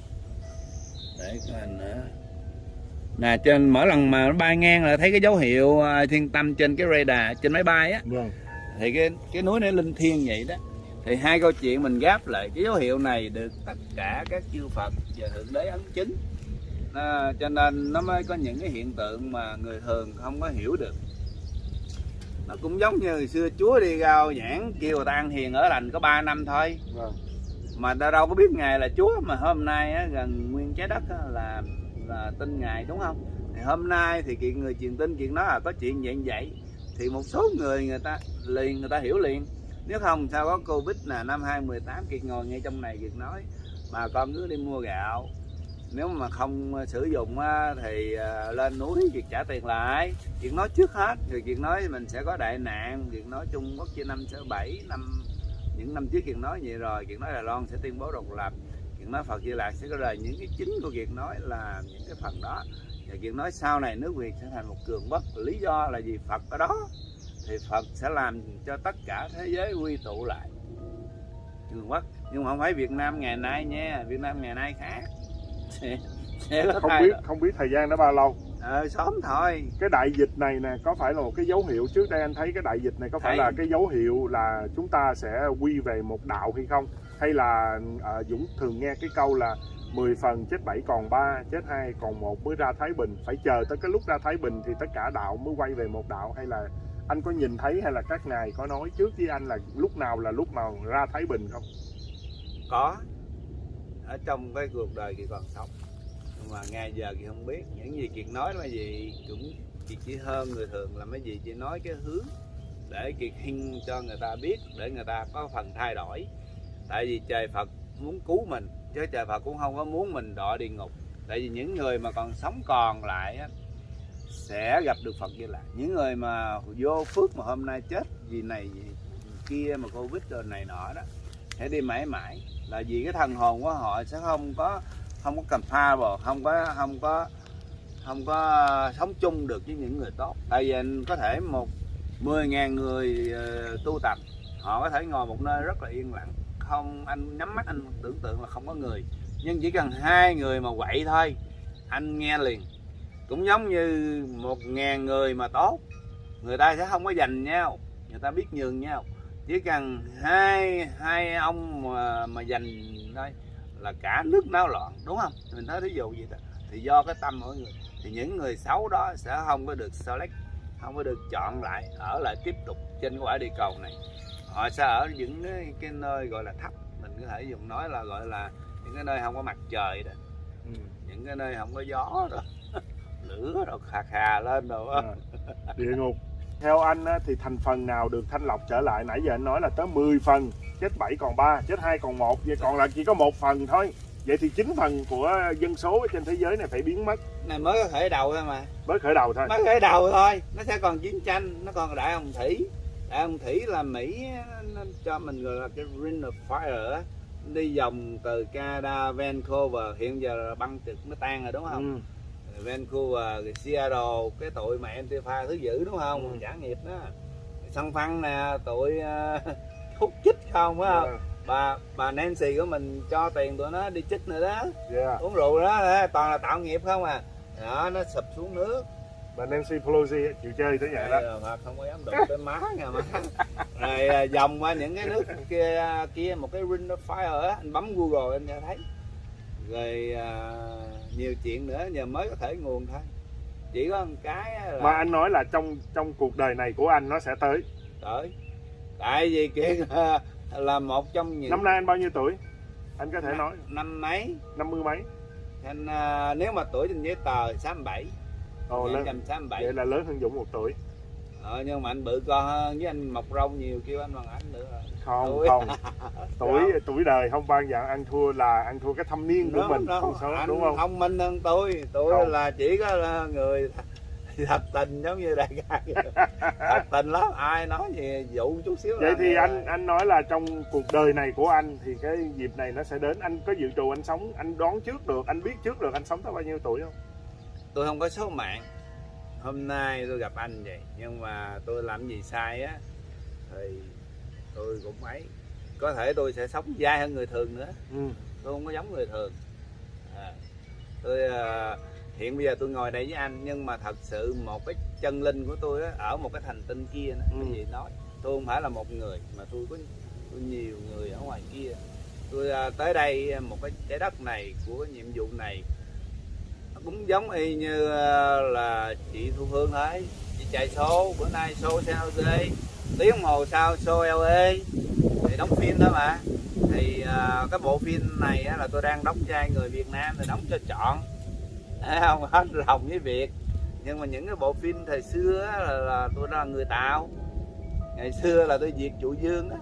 Để coi nữa. Nè trên mỗi lần mà nó bay ngang là thấy cái dấu hiệu à, thiên tâm trên cái radar trên máy bay á. Vâng. Thì cái cái núi này linh thiêng vậy đó. Thì hai câu chuyện mình gáp lại cái dấu hiệu này được tất cả các chư Phật và thượng đế ấn chứng. À, cho nên nó mới có những cái hiện tượng mà người thường không có hiểu được nó cũng giống như hồi xưa Chúa đi rao giảng kêu người ta ăn hiền ở lành có 3 năm thôi. Vâng. Mà ta đâu có biết ngài là Chúa mà hôm nay á, gần nguyên trái đất á, là là tin ngài đúng không? Thì hôm nay thì kiện người truyền tin chuyện đó là có chuyện dạng vậy thì một số người người ta liền người ta hiểu liền. Nếu không sao có covid là năm 2018 kiệt ngồi ngay trong này kiệt nói. Bà con cứ đi mua gạo nếu mà không ờ, sử dụng ờ, thì ờ, lên núi việc trả tiền lại. Việc nói trước hết, rồi việc nói mình sẽ có đại nạn. Việc nói trung quốc chia năm sáu bảy, năm, những năm trước việc nói vậy rồi. Việc nói đài loan sẽ tuyên bố độc lập. Việc nói phật di lạc sẽ có đời những cái chính của việc nói là những cái phần đó. Và việc nói sau này nước việt sẽ thành một cường quốc. Lý do là vì phật ở đó. Thì phật sẽ làm cho tất cả thế giới quy tụ lại. Cường quốc. Nhưng mà không phải việt nam ngày nay nha. Việt nam ngày nay khác sẽ, sẽ không biết đổi. không biết thời gian nó bao lâu. Ờ, sớm thôi. Cái đại dịch này nè có phải là một cái dấu hiệu trước đây anh thấy cái đại dịch này có phải Thấy. là cái dấu hiệu là chúng ta sẽ quy về một đạo hay không? Hay là à, Dũng thường nghe cái câu là 10 phần chết 7 còn 3 chết 2 còn 1 mới ra Thái Bình. Phải chờ tới cái lúc ra Thái Bình thì tất cả đạo mới quay về một đạo hay là anh có nhìn thấy hay là các ngài có nói trước với anh là lúc nào là lúc mà ra Thái Bình không? Có ở trong cái cuộc đời thì còn sống. Nhưng mà ngay giờ thì không biết. Những gì kiệt nói là gì cũng chị chỉ hơn người thường là mấy gì chỉ nói cái hướng để kiệt hình cho người ta biết, để người ta có phần thay đổi. Tại vì trời phật muốn cứu mình, chứ trời phật cũng không có muốn mình đọa địa ngục. Tại vì những người mà còn sống còn lại sẽ gặp được phật như là những người mà vô phước mà hôm nay chết vì này, vì kia mà covid rồi này nọ đó, sẽ đi mãi mãi là vì cái thần hồn của họ sẽ không có không có cầm pha bò không có không có không có sống chung được với những người tốt. Tại vì anh có thể một 10.000 người ờ, tu tập, họ có thể ngồi một nơi rất là yên lặng. Không, anh nhắm mắt anh tưởng tượng là không có người. Nhưng chỉ cần hai người mà quậy thôi, anh nghe liền. Cũng giống như một ngàn người mà tốt, người ta sẽ không có giành nhau, người ta biết nhường nhau chỉ cần hai hai ông mà mà giành thôi là cả nước náo loạn đúng không? Mình nói thí dụ gì đó. Thì do cái tâm mỗi người. Thì những người xấu đó sẽ không có được select không có được chọn lại ở lại tiếp tục trên cái quả địa cầu này. Họ sẽ ở những cái, cái nơi gọi là thấp. Mình có thể dùng nói là gọi là những cái nơi không có mặt trời đó. Những cái nơi không có gió rồi *laughs* lửa rồi khà khà lên rồi. À, địa ngục theo anh á, thì thành phần nào được thanh lọc trở lại? Nãy giờ anh nói là tới 10 phần chết 7 còn 3 chết 2 còn 1 vậy còn lại chỉ có một phần thôi. Vậy thì 9 phần của dân số trên thế giới này phải biến mất. Này mới có khởi đầu thôi mà. Mới khởi đầu thôi. Mới khởi đầu thôi. Nó sẽ còn chiến tranh nó còn đại hồng thủy. Đại hồng thủy là mỹ nó cho mình gọi là cái ring of fire đi vòng từ Canada Vancouver hiện giờ là băng trực nó tan rồi đúng không? Ừ. Vancouver rồi Seattle cái tụi mà Antifa thứ dữ đúng không? Ừ. trả nghiệp đó. Săn phăng nè tụi *laughs* uh, hút chích không phải không? Yeah. bà bà Nancy của mình cho tiền tụi nó đi chích nữa đó. Yeah. uống rượu đó toàn là tạo nghiệp không à. Đó nó sụp xuống nước. Và Nancy Pelosi chịu chơi tới vậy đó. Mà không có dám đụng tới má nha má. Rồi vòng qua những cái nước kia kia một cái ring of fire á anh bấm google anh thấy. Rồi à, nhiều chuyện nữa giờ mới có thể nguồn thôi. Chỉ có một cái là mà anh nói là trong trong cuộc đời này của anh nó sẽ tới. Tới. Tại vì kia là, là một trong những năm nay anh bao nhiêu tuổi? Anh có thể nói. năm mấy? Năm mươi mấy. Anh à, nếu mà tuổi trên giấy tờ 67 Ồ, lớn, 1967 vậy là lớn hơn Dũng một tuổi ờ, nhưng mà anh bự con hơn với anh mọc râu nhiều kêu anh bằng anh nữa. Không Tuổi. không. *laughs* Tuổi tuổi đời không ban giờ ăn thua là ăn thua cái thâm niên của Đúng, mình đúng. không số anh đúng không? thông minh hơn tôi. Tôi Không. là chỉ có là người *laughs* thật tình giống như đại ca *laughs* thật tình lắm ai nói gì dụ chút xíu vậy là thì anh rồi. anh nói là trong cuộc đời này của anh thì cái dịp này nó sẽ đến. Anh có dự trù anh sống anh đoán trước được anh biết trước được anh sống tới bao nhiêu tuổi không? Tôi không có số mạng hôm nay tôi gặp anh vậy nhưng mà tôi làm gì sai á thì tôi cũng ấy có thể tôi sẽ sống dai hơn người thường nữa ừ. tôi không có giống người thường à, tôi à, hiện bây giờ tôi ngồi đây với anh nhưng mà thật sự một cái chân linh của tôi á, ở một cái thành tinh kia đó, Ừ. gì nói tôi không phải là một người mà tôi có tôi nhiều người ở ngoài kia tôi à, tới đây một cái trái đất này của cái nhiệm vụ này cũng giống y như à, là chị Thu Hương thấy chị chạy số bữa nay show San Jose tiếng hồ sau show LA thì đóng phim đó mà. Thì à, cái bộ phim này á, là tôi đang đóng vai người Việt Nam thì đóng cho chọn Thấy *laughs* không hết lòng với Việt. Nhưng mà những cái bộ phim thời xưa á, là, là tôi là người Tàu. Ngày xưa là tôi diệt trụ dương á.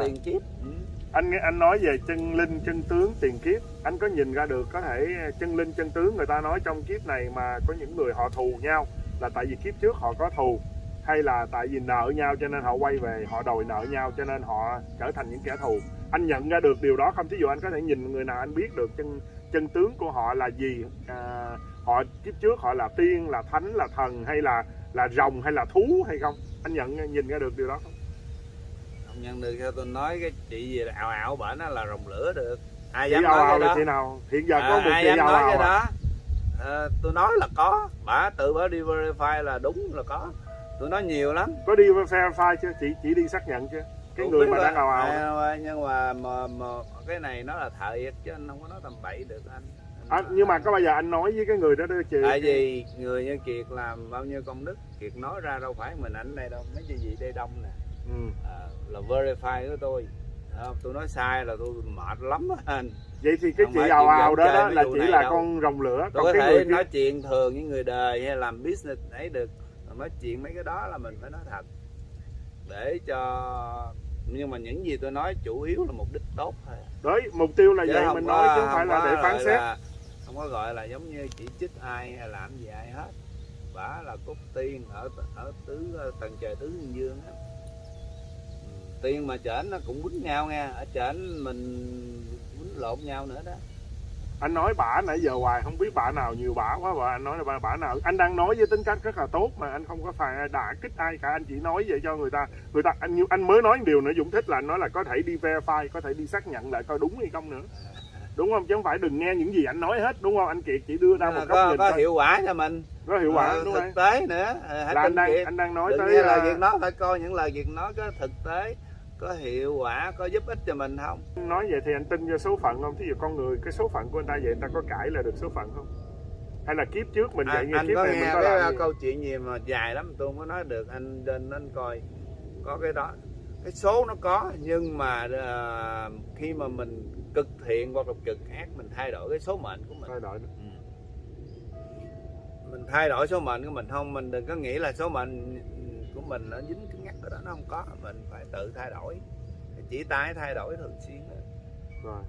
Tiền kiếp. Ừ anh nghe anh nói về chân linh chân tướng tiền kiếp. Anh có nhìn ra được có thể chân linh chân tướng người ta nói trong kiếp này mà có những người họ thù nhau là tại vì kiếp trước họ có thù hay là tại vì nợ nhau cho nên họ quay về họ đòi nợ nhau cho nên họ trở thành những kẻ thù. Anh nhận ra được điều đó không? Thí dụ anh có thể nhìn người nào anh biết được chân chân tướng của họ là gì? À, họ kiếp trước họ là tiên là thánh là thần hay là là rồng hay là thú hay không? Anh nhận nhìn ra được điều đó không? Nhận được theo tôi nói cái chị gì ảo ảo bển nó là rồng lửa được. Ai chị dám nói cái đó? chị nào? Hiện giờ À, có một ai chị dám nói cái à? đó? Ờ, tôi nói là có. Bà tự bà đi verify là đúng là có. Tôi nói nhiều lắm. Có đi verify chưa? Chị chỉ đi xác nhận chưa? Cái Tôi người mà đang ào ào à, nhưng mà, mà, mà cái này nó là thiệt chứ anh không có nói tầm bậy được anh. À, nhưng mà có bao giờ anh nói với cái người đó đó chị tại vì người như kiệt làm bao nhiêu công đức kiệt nói ra đâu phải mình ảnh đây đâu. Mấy cái gì đây đông nè ừ. à, là verify của tôi. À, tôi nói sai là tôi mệt lắm anh. Vậy thì cái Không chị ào ào đó, đó là chỉ là đâu. con rồng lửa tôi có cái thể người kia. nói chuyện thường với người đời hay làm business ấy được. Nói chuyện mấy cái đó là mình phải nói thật. Để cho nhưng mà những gì tôi nói chủ yếu là mục đích tốt thôi. Đấy mục tiêu là Chứ vậy mình có- nói chứ không phải là để phán xét. là- không có gọi là giống như chỉ trích ai hay làm gì ai hết. Bả là cốt tiên ở ở tứ tầng trời tứ dương dương á Tiên mà trển nó cũng quýnh nhau nha ở trển mình quýnh lộn nhau nữa đó. Anh nói bả nãy giờ hoài không biết bả nào nhiều bả quá. Và anh nói là bả, bả nào. Anh đang nói với tính cách rất là tốt mà anh không có phải đả kích ai cả. Anh chỉ nói vậy cho người ta. Người ta anh anh mới nói một điều nữa Dũng thích là anh nói là có thể đi verify có thể đi xác nhận lại coi đúng hay không nữa. Đúng không? Chứ không phải đừng nghe những gì anh nói hết đúng không? Anh kiệt chỉ đưa ra Nhưng một góc có, nhìn có hiệu quả cho mình. Có hiệu quả Ờ, đúng thực không tế nữa. Ờ, hãy là anh đang Kiệt. anh đang nói đừng tới nghe lời là- việc nói phải coi những lời việc nói có thực tế có hiệu quả có giúp ích cho mình không? Nói vậy thì anh tin cho số phận không? Thí dụ con người cái số phận của anh ta vậy người ta có cãi là được số phận không? Hay là kiếp trước mình vậy anh, như anh kiếp có này mình nghe có cái uh, câu chuyện gì mà dài lắm tôi không có nói được anh nên nên coi. Có cái đó. Cái số nó có nhưng mà ờ, khi mà mình cực thiện hoặc là cực ác mình thay đổi cái số mệnh của mình. Thôi đợi Ừ. mình thay đổi số mệnh của mình. Không mình đừng có nghĩ là số mệnh của mình nó dính cứng nhắc ở đó nó không có. Mình phải tự thay đổi. Chỉ tái thay đổi thường xuyên rồi.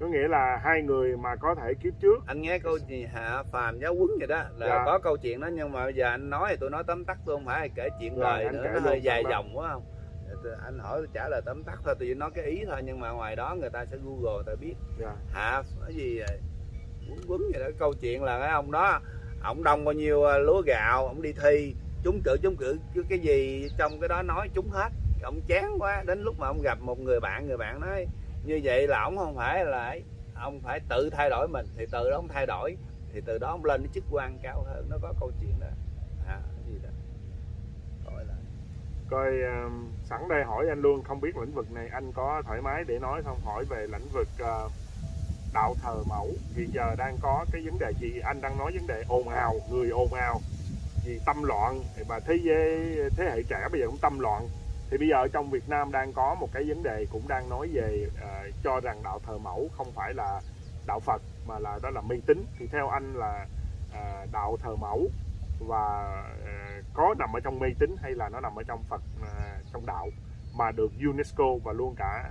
Có nghĩa là hai người mà có thể kiếp trước. Anh nghe câu gì hạ phàm giáo quấn vậy đó. Là Dạ. có câu chuyện đó nhưng mà bây giờ anh nói thì tôi nói tóm tắt tôi không phải kể chuyện Rồi, anh nữa. nó hơi dài tắt. dòng quá không? Anh hỏi tôi trả lời tóm tắt thôi tôi chỉ nói cái ý thôi nhưng mà ngoài đó người ta sẽ google người ta biết. Dạ. hạ cái gì quấn quấn vậy đó. Câu chuyện là cái ông đó ông đông bao nhiêu ờ, lúa gạo ông đi thi trúng cử trúng cử cái- cái gì trong cái đó nói trúng hết. Ông chán quá đến lúc mà ông gặp một người bạn người bạn nói như vậy là ông không phải là ông phải tự thay đổi mình. Thì từ đó ông thay đổi thì từ đó ông lên cái chức quan cao hơn. Nó có câu chuyện đó. À gì đó. Gọi là coi um, sẵn đây hỏi anh luôn không biết lĩnh vực này anh có thoải mái để nói không? Hỏi về lĩnh vực uh, đạo thờ mẫu. Hiện giờ đang có cái vấn đề gì? Anh đang nói vấn đề ồn ào người ồn ào vì tâm loạn. Và thế giới thế hệ trẻ bây giờ cũng tâm loạn. Thì bây giờ trong Việt Nam đang có một cái vấn đề cũng đang nói về uh, cho rằng đạo thờ mẫu không phải là đạo Phật mà là đó là mê tín. Thì theo anh là uh, đạo thờ mẫu và uh, có nằm ở trong mê tín hay là nó nằm ở trong Phật uh, trong đạo mà được UNESCO và luôn cả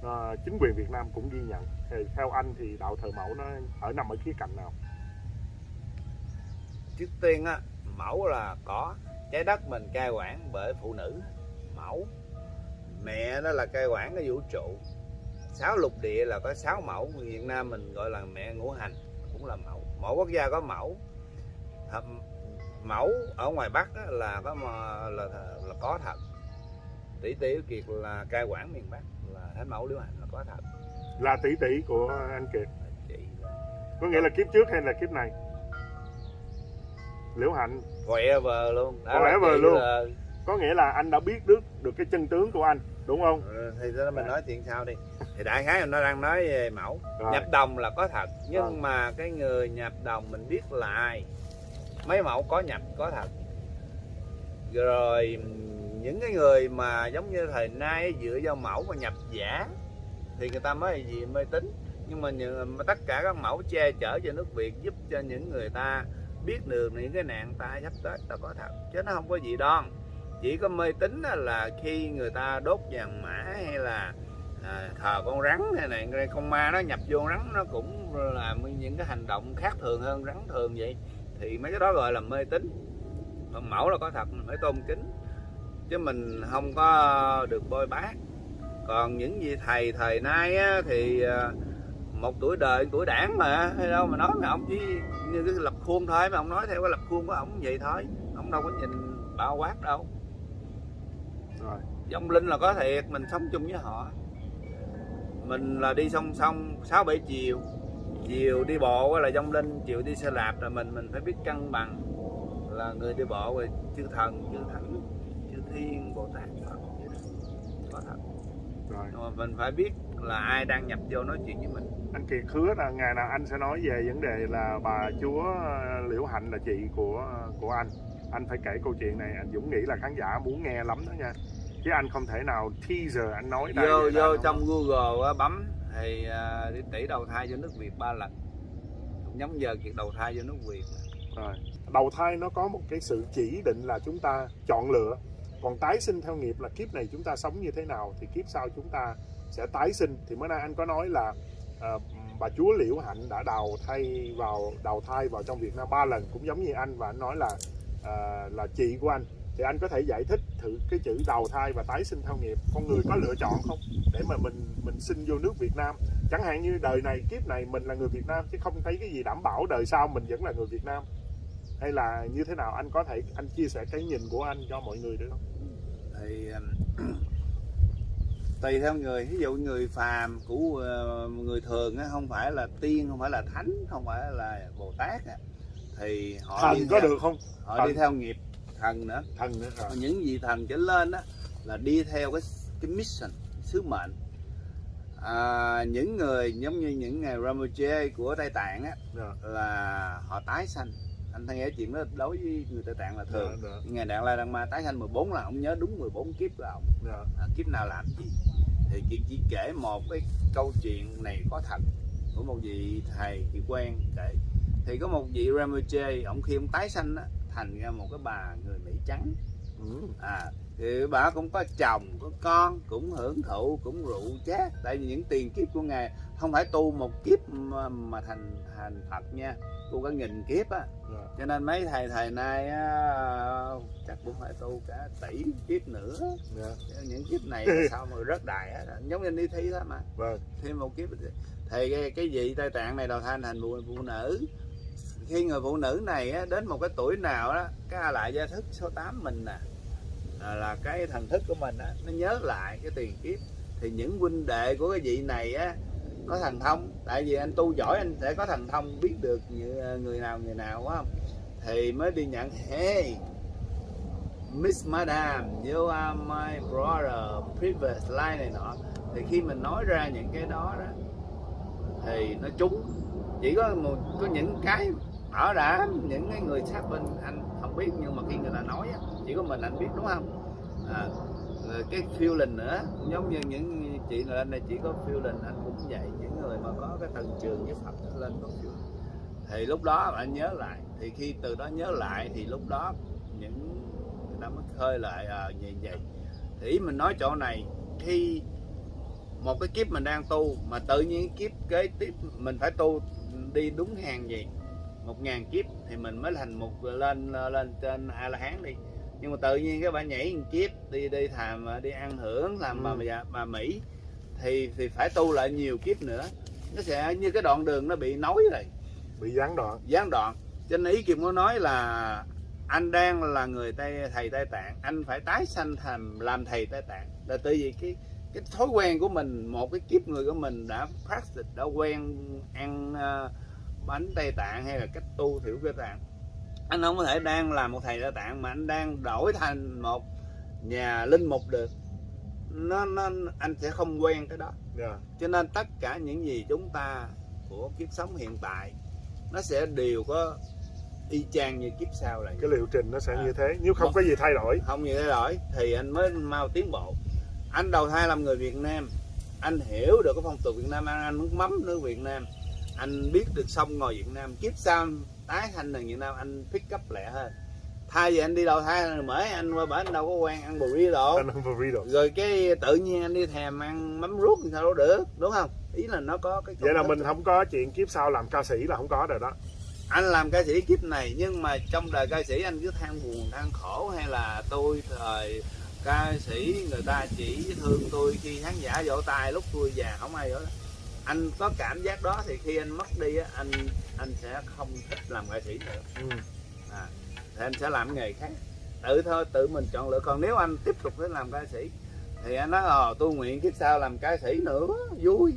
uh, chính quyền Việt Nam cũng ghi nhận. Thì theo anh thì đạo thờ mẫu nó ở nằm ở khía cạnh nào? Trước tiên á mẫu là có. Trái đất mình cai quản bởi phụ nữ. Mẫu. Mẹ đó là cai quản cái vũ trụ. Sáu lục địa là có sáu mẫu. Việt Nam mình gọi là mẹ ngũ hành cũng là mẫu. Mỗi quốc gia có mẫu. Mẫu ở ngoài Bắc là có là, là có thật. Tỷ tỷ kiệt là cai quản miền Bắc là thánh mẫu liễu hạnh là có thật. Là tỷ tỷ của anh Kiệt. Chị có nghĩa là kiếp trước hay là kiếp này liễu hạnh. Forever luôn. Đó là Forever chị luôn. là- có nghĩa là anh đã biết được được cái chân tướng của anh đúng không? Ừ, thì đó mình nói chuyện sau đi. Thì đại khái nó đang nói về mẫu. Rồi. nhập đồng là có thật nhưng Vâng. mà cái người nhập đồng mình biết là ai? Mấy mẫu có nhập có thật. Rồi những cái người mà giống như thời nay dựa vào mẫu mà nhập giả thì người ta mới gì mê tín nhưng mà, những, mà tất cả các mẫu che chở cho nước Việt giúp cho những người ta biết được những cái nạn tai sắp tới là có thật chứ nó không có gì đoan chỉ có mê tín là khi người ta đốt vàng mã hay là à, thờ con rắn hay này con ma nó nhập vô rắn nó cũng là những cái hành động khác thường hơn rắn thường vậy. Thì mấy cái đó gọi là mê tín. Còn mẫu là có thật mình phải tôn kính chứ mình không có được bôi bác còn những gì thầy thời nay á, thì à, một tuổi đời tuổi đảng mà hay đâu mà nói mà ông chỉ như cái lập khuôn thôi mà ông nói theo cái lập khuôn của ông vậy thôi. Ông đâu có nhìn bao quát đâu. Rồi. Vong linh là có thiệt mình sống chung với họ. Mình là đi song song sáu bảy chiều. Chiều đi bộ là vong linh chiều đi xe đạp là mình mình phải biết cân bằng. Là người đi bộ rồi chư thần chư thánh chư thiên bồ tát Phật vậy đó. có thật rồi. Nhưng mà mình phải biết là ai đang nhập vô nói chuyện với mình. Anh Kiệt hứa là ngày nào anh sẽ nói về vấn đề là bà chúa ờ, Liễu Hạnh là chị của của anh. Anh phải kể câu chuyện này anh Dũng nghĩ là khán giả muốn nghe lắm đó nha. Chứ anh không thể nào teaser anh nói đây vô vô không- trong google á, bấm thì đi tỷ đầu thai vô nước việt ba lần. Cũng giống giờ kiệt đầu thai vô nước việt Rồi. Đầu thai nó có một cái sự chỉ định là chúng ta chọn lựa còn tái sinh theo nghiệp là kiếp này chúng ta sống như thế nào Thì kiếp sau chúng ta sẽ tái sinh. Thì bữa nay anh có nói là uh, bà chúa Liễu Hạnh đã đào thai vào đầu thai vào trong Việt Nam ba lần Cũng giống như anh và anh nói là uh, là chị của anh. Thì anh có thể giải thích thử cái chữ đầu thai và tái sinh theo nghiệp Con người có lựa chọn không? Để mà mình mình sinh vô nước Việt Nam. Chẳng hạn như đời này kiếp này mình là người Việt Nam Chứ không thấy cái gì đảm bảo đời sau mình vẫn là người Việt Nam hay là như thế nào anh có thể anh chia sẻ cái nhìn của anh cho mọi người được không? thì um, *clears throat* tùy theo người ví dụ người phàm của ờ, người thường á không phải là tiên không phải là thánh không phải là bồ tát á, thì họ Thần đi có theo, được không? họ Thần. đi theo nghiệp thần nữa Thần nữa rồi. Những vị thần trở lên á là đi theo cái cái mission sứ mệnh à, những người giống như những ngày Ramoche của Tây Tạng á Rồi. là họ tái sanh anh thấy nghe chuyện đó đối với người Tây Tạng là thường. Rồi, rồi, ngày Đạn La Đăng Ma tái sanh 14 là ông nhớ đúng 14 kiếp của ông. Rồi. à, kiếp nào làm gì? Thì chị chỉ kể một cái câu chuyện này có thật của một vị thầy chị quen kể. Thì có một vị Ramoche ông khi ông tái sanh á, thành ra một cái bà người Mỹ trắng. À thì bà cũng có chồng có con cũng hưởng thụ cũng rượu chát. Tại vì những tiền kiếp của ngài không phải tu một kiếp mà, mà thành thành Phật nha. Tu cả nghìn kiếp á. Rồi. cho nên mấy thầy thầy nay á, chắc cũng phải tu cả tỷ kiếp nữa. Dạ. những kiếp này *laughs* sao mà rất đại á. Giống như đi thi thôi mà. Vâng. thêm một kiếp thì cái, cái vị tây tạng này đầu thai thành phụ, phụ nữ. Khi người phụ nữ này á, đến một cái tuổi nào đó cái a lại gia thức số 8 mình nè. à, là cái thần thức của mình á nó nhớ lại cái tiền kiếp. Thì những huynh đệ của cái vị này á có thần thông. Tại vì anh tu giỏi anh sẽ có thần thông biết được như ờ, người nào người nào quá không? Thì mới đi nhận hey Miss Madam you are my brother previous life này nọ. Thì khi mình nói ra những cái đó đó thì nó trúng. Chỉ có một có những cái bảo đảm những cái người sát bên anh không biết. Nhưng mà khi người ta nói á, chỉ có mình anh biết đúng không? À, rồi cái feeling nữa cũng giống như những chị lên đây chỉ có feeling anh cũng vậy. Những người mà có cái tầng trường với Phật lên có feeling. Thì lúc đó anh nhớ lại. Thì khi từ đó nhớ lại thì lúc đó những người ta mới khơi lại à, như vậy. Thì mình nói chỗ này khi một cái kiếp mình đang tu mà tự nhiên kiếp kế tiếp mình phải tu đi đúng hàng gì một ngàn kiếp thì mình mới thành một lên lên trên a la hán đi nhưng mà tự nhiên cái bạn nhảy một kiếp đi đi thàm đi ăn hưởng làm bà, Ừ. bà, bà mỹ thì thì phải tu lại nhiều kiếp nữa. Nó sẽ như cái đoạn đường nó bị nối rồi Bị gián đoạn. gián đoạn. Cho nên ý Kim có nói là anh đang là người tây thầy tây tạng. Anh phải tái sanh thành làm thầy tây tạng. Là tại vì cái cái thói quen của mình một cái kiếp người của mình đã practice đã quen ăn uh, bánh tây tạng hay là cách tu thiểu tây tạng anh không có thể đang làm một thầy tây tạng mà anh đang đổi thành một nhà linh mục được nó, nó anh sẽ không quen cái đó Dạ. cho nên tất cả những gì chúng ta của kiếp sống hiện tại nó sẽ đều có y chang như kiếp sau này Cái liệu trình nó sẽ À. như thế. Nếu không Vâng. có gì thay đổi. không như thế đổi thì anh mới mau tiến bộ anh đầu thai làm người Việt Nam anh hiểu được cái phong tục Việt Nam ăn ăn nước mắm nước Việt Nam anh biết được sông ngồi Việt Nam kiếp sau tái thành là Việt Nam anh pick up lẹ hơn thay vì anh đi đầu thai mới anh qua bển anh đâu có quen ăn burrito anh ăn burrito rồi cái tự nhiên anh đi thèm ăn mắm ruốc thì sao đâu được đúng không? Ý là nó có cái vậy là mình không có chuyện kiếp sau làm ca sĩ là không có rồi đó. Anh làm ca sĩ kiếp này nhưng mà trong đời ca sĩ anh cứ than buồn than khổ hay là tôi thời ca sĩ người ta chỉ thương tôi khi khán giả vỗ tay lúc tôi già không ai vỗ. Anh có cảm giác đó thì khi anh mất đi á anh anh sẽ không thích làm ca sĩ nữa. Ừ. à, thì anh sẽ làm nghề khác. Tự thôi tự mình chọn lựa. Còn nếu anh tiếp tục để làm ca sĩ thì anh nói ờ tôi nguyện kiếp sau làm ca sĩ nữa vui.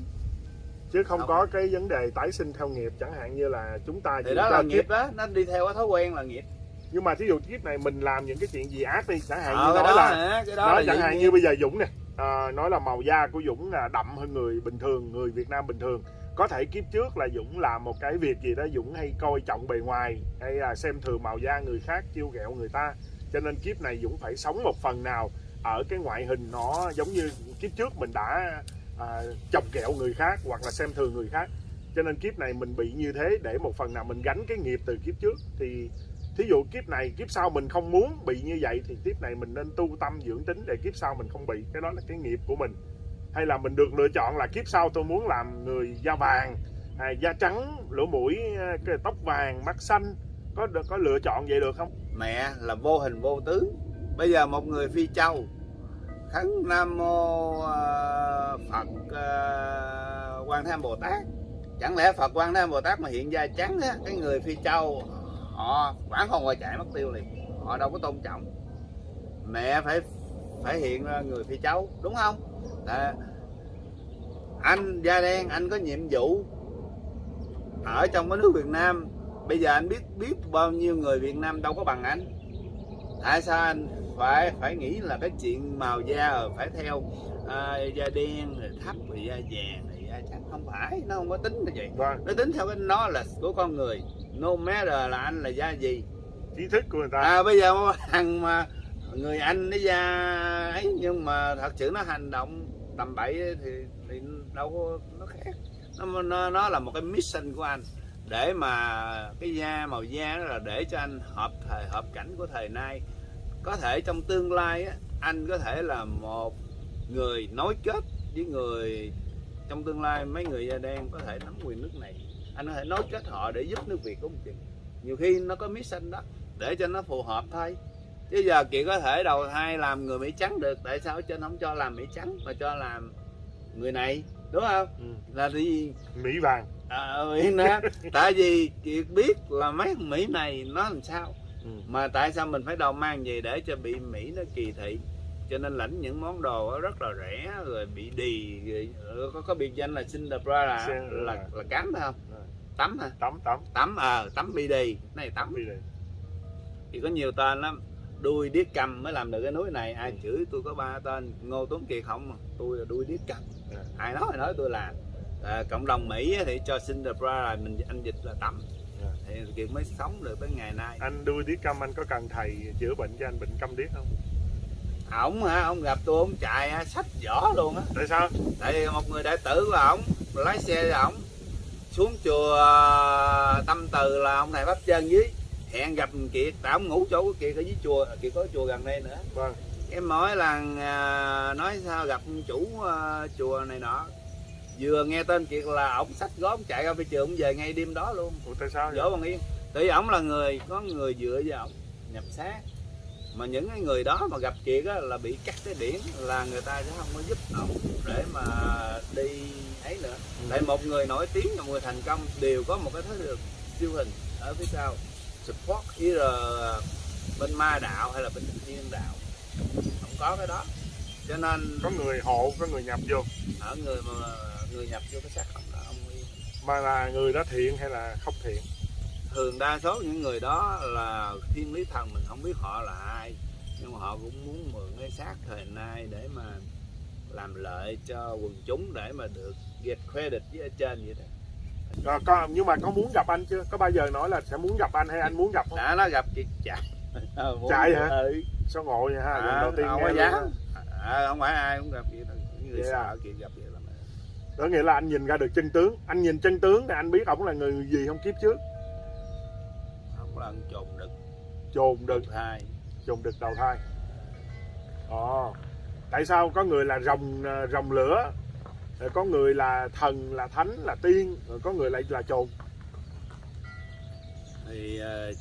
Chứ không Không. có cái vấn đề tái sinh theo nghiệp chẳng hạn như là chúng ta thì đó là kiếp. nghiệp đó nó đi theo cái thói quen là nghiệp. Nhưng mà thí dụ kiếp này mình làm những cái chuyện gì ác đi chẳng hạn ờ, như nói đó là cái đó nói là chẳng hạn như bây giờ Dũng nè à, nói là màu da của Dũng là đậm hơn người bình thường người Việt Nam bình thường. Có thể kiếp trước là Dũng làm một cái việc gì đó Dũng hay coi trọng bề ngoài hay là xem thường màu da người khác chiêu ghẹo người ta. Cho nên kiếp này Dũng phải sống một phần nào ở cái ngoại hình nó giống như kiếp trước mình đã à, chọc ghẹo người khác hoặc là xem thường người khác. Cho nên kiếp này mình bị như thế để một phần nào mình gánh cái nghiệp từ kiếp trước. Thì thí dụ kiếp này kiếp sau mình không muốn bị như vậy thì kiếp này mình nên tu tâm dưỡng tính để kiếp sau mình không bị. Cái đó là cái nghiệp của mình. Hay là mình được lựa chọn là kiếp sau tôi muốn làm người da vàng à, da trắng lỗ mũi à, cái tóc vàng mắt xanh. Có được có lựa chọn vậy được không? Mẹ là vô hình vô tướng. Bây giờ một người phi châu khấn nam mô à, phật à, quan thế âm bồ tát. Chẳng lẽ phật quan thế âm bồ tát mà hiện da trắng á cái người phi châu họ quảng không ngoài chạy mất tiêu liền. Họ đâu có tôn trọng. Mẹ phải phải hiện ra người phi châu đúng không? Là anh da đen anh có nhiệm vụ ở trong cái nước Việt Nam. Bây giờ anh biết biết bao nhiêu người Việt Nam đâu có bằng anh. Tại sao anh phải phải nghĩ là cái chuyện màu da rồi phải theo à, da đen rồi thấp rồi da vàng rồi da trắng? Không phải nó không có tính như vậy. Vâng. Nó tính theo cái nó là của con người no matter là anh là da gì. Trí thức của người ta. À bây giờ thằng mà người anh nó da ấy nhưng mà thật sự nó hành động tầm bậy thì, thì đâu có nó khác. Nó, nó nó là một cái mission của anh. Để mà cái da màu da đó là để cho anh hợp thời hợp cảnh của thời nay. Có thể trong tương lai á, anh có thể là một người nối kết với người trong tương lai mấy người da đen có thể nắm quyền nước này anh có thể nối kết họ để giúp nước việt cũng chừng. Nhiều khi nó có mission đó để cho nó phù hợp thôi. Chứ giờ chị có thể đầu thai làm người mỹ trắng được tại sao trên không cho làm mỹ trắng mà cho làm người này đúng không? Ừ. là vì mỹ vàng. À, Mỹ nè *laughs* tại vì chị biết là mấy mỹ này nó làm sao. Ừ. mà tại sao mình phải đầu mang về để cho bị mỹ nó kỳ thị? Cho nên lãnh những món đồ rất là rẻ rồi bị đì rồi có có biệt danh là Cinderella là là, là cám phải không. Tắm hả? Tắm tắm. Tắm ờ tắm bị đì này tắm. Đi. Đây thì có nhiều tên lắm. Đuôi điếc cầm mới làm được cái núi này. Ai Ừ. chửi tôi có ba tên ngô tuấn kiệt không? Tôi là đuôi điếc cầm. Ừ. ai nói nói tôi làm à, cộng đồng mỹ thì cho Cinderella mình anh dịch là tắm. Ừ. thì kiệt mới sống được tới ngày nay. Anh đuôi điếc câm anh có cần thầy chữa bệnh cho anh bệnh câm điếc không? Ổng hả? Ông gặp tôi ông chạy sách vỏ luôn á. Tại sao? Tại vì một người đại tử của ổng lái xe cho ổng xuống chùa à, tâm từ là ông thầy pháp chân dưới. Hẹn gặp kiệt tại ổng ngủ chỗ của kiệt ở dưới chùa kiệt có chùa gần đây nữa. Vâng. Em mỗi lần à, nói sao gặp chủ à, chùa này nọ. Vừa nghe tên kiệt là ổng sách gót chạy ra phía trường về ngay đêm đó luôn. Ủa, tại sao vậy? dỗ bằng yên. Tại vì ổng là người có người dựa vào ổng nhập xác mà những cái người đó mà gặp kiệt á, là bị cắt cái điển là người ta sẽ không có giúp ổng để mà đi ấy nữa. Ừ. tại một người nổi tiếng và một người thành công đều có một cái thế lực siêu hình ở phía sau. Support either bên ma đạo hay là bên thiên đạo. Không có cái đó. Cho nên có người hộ có người nhập vô. ở người mà người nhập vô cái xác không đó ông yên mà là người đó thiện hay là không thiện thường đa số những người đó là thiên lý thần mình không biết họ là ai. Nhưng mà họ cũng muốn mượn cái xác thời nay để mà làm lợi cho quần chúng để mà được get credit với ở trên vậy đó. Rồi, có, nhưng mà có muốn gặp anh chưa? Có bao giờ nói là sẽ muốn gặp anh hay anh muốn gặp không? Đã nó gặp chị chạy *laughs* Chạy hả? ừ. sao ngộ vậy ha? Lần à, đầu tiên không nghe dám à, không phải ai cũng gặp vậy người Vậy à? sợ kia gặp vậy lắm. Đó nghĩa là anh nhìn ra được chân tướng. Anh nhìn chân tướng thì anh biết ổng là người gì không kiếp trước ăn trộn đực chồn đực hai. Chồn đực đầu thai. Ồ tại sao có người là rồng ờ, rồng lửa rồi có người là thần là thánh là tiên rồi có người lại là chồn thì ờ,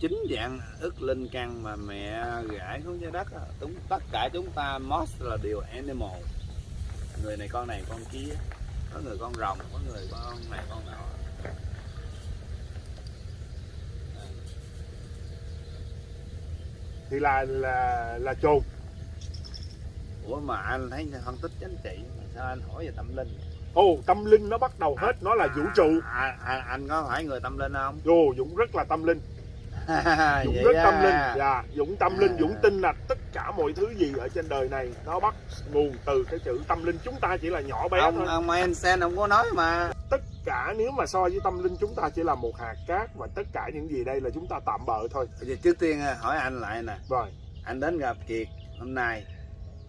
chính dạng ức linh căn mà mẹ gãi xuống trái đất á, chúng tất cả chúng ta most là đều animal. Người này con này con kia có người con rồng có người con này con nọ thì là là là chồn. Ủa mà anh thấy phân tích chính trị mà sao anh hỏi về tâm linh? Ồ tâm linh nó bắt đầu hết nó là vũ trụ. à, à, anh có phải người tâm linh không? Ồ, Dũng rất là tâm linh. *laughs* Dũng Vậy rất tâm à. linh. Dạ Dũng tâm linh À. Dũng tin là tất cả mọi thứ gì ở trên đời này nó bắt nguồn từ cái chữ tâm linh. Chúng ta chỉ là nhỏ bé ông thôi. ông Einstein ông có nói mà. Tất cả nếu mà so với tâm linh chúng ta chỉ là một hạt cát và tất cả những gì đây là chúng ta tạm bợ thôi. Giờ trước tiên à, hỏi anh lại nè. Rồi. Anh đến gặp Kiệt hôm nay.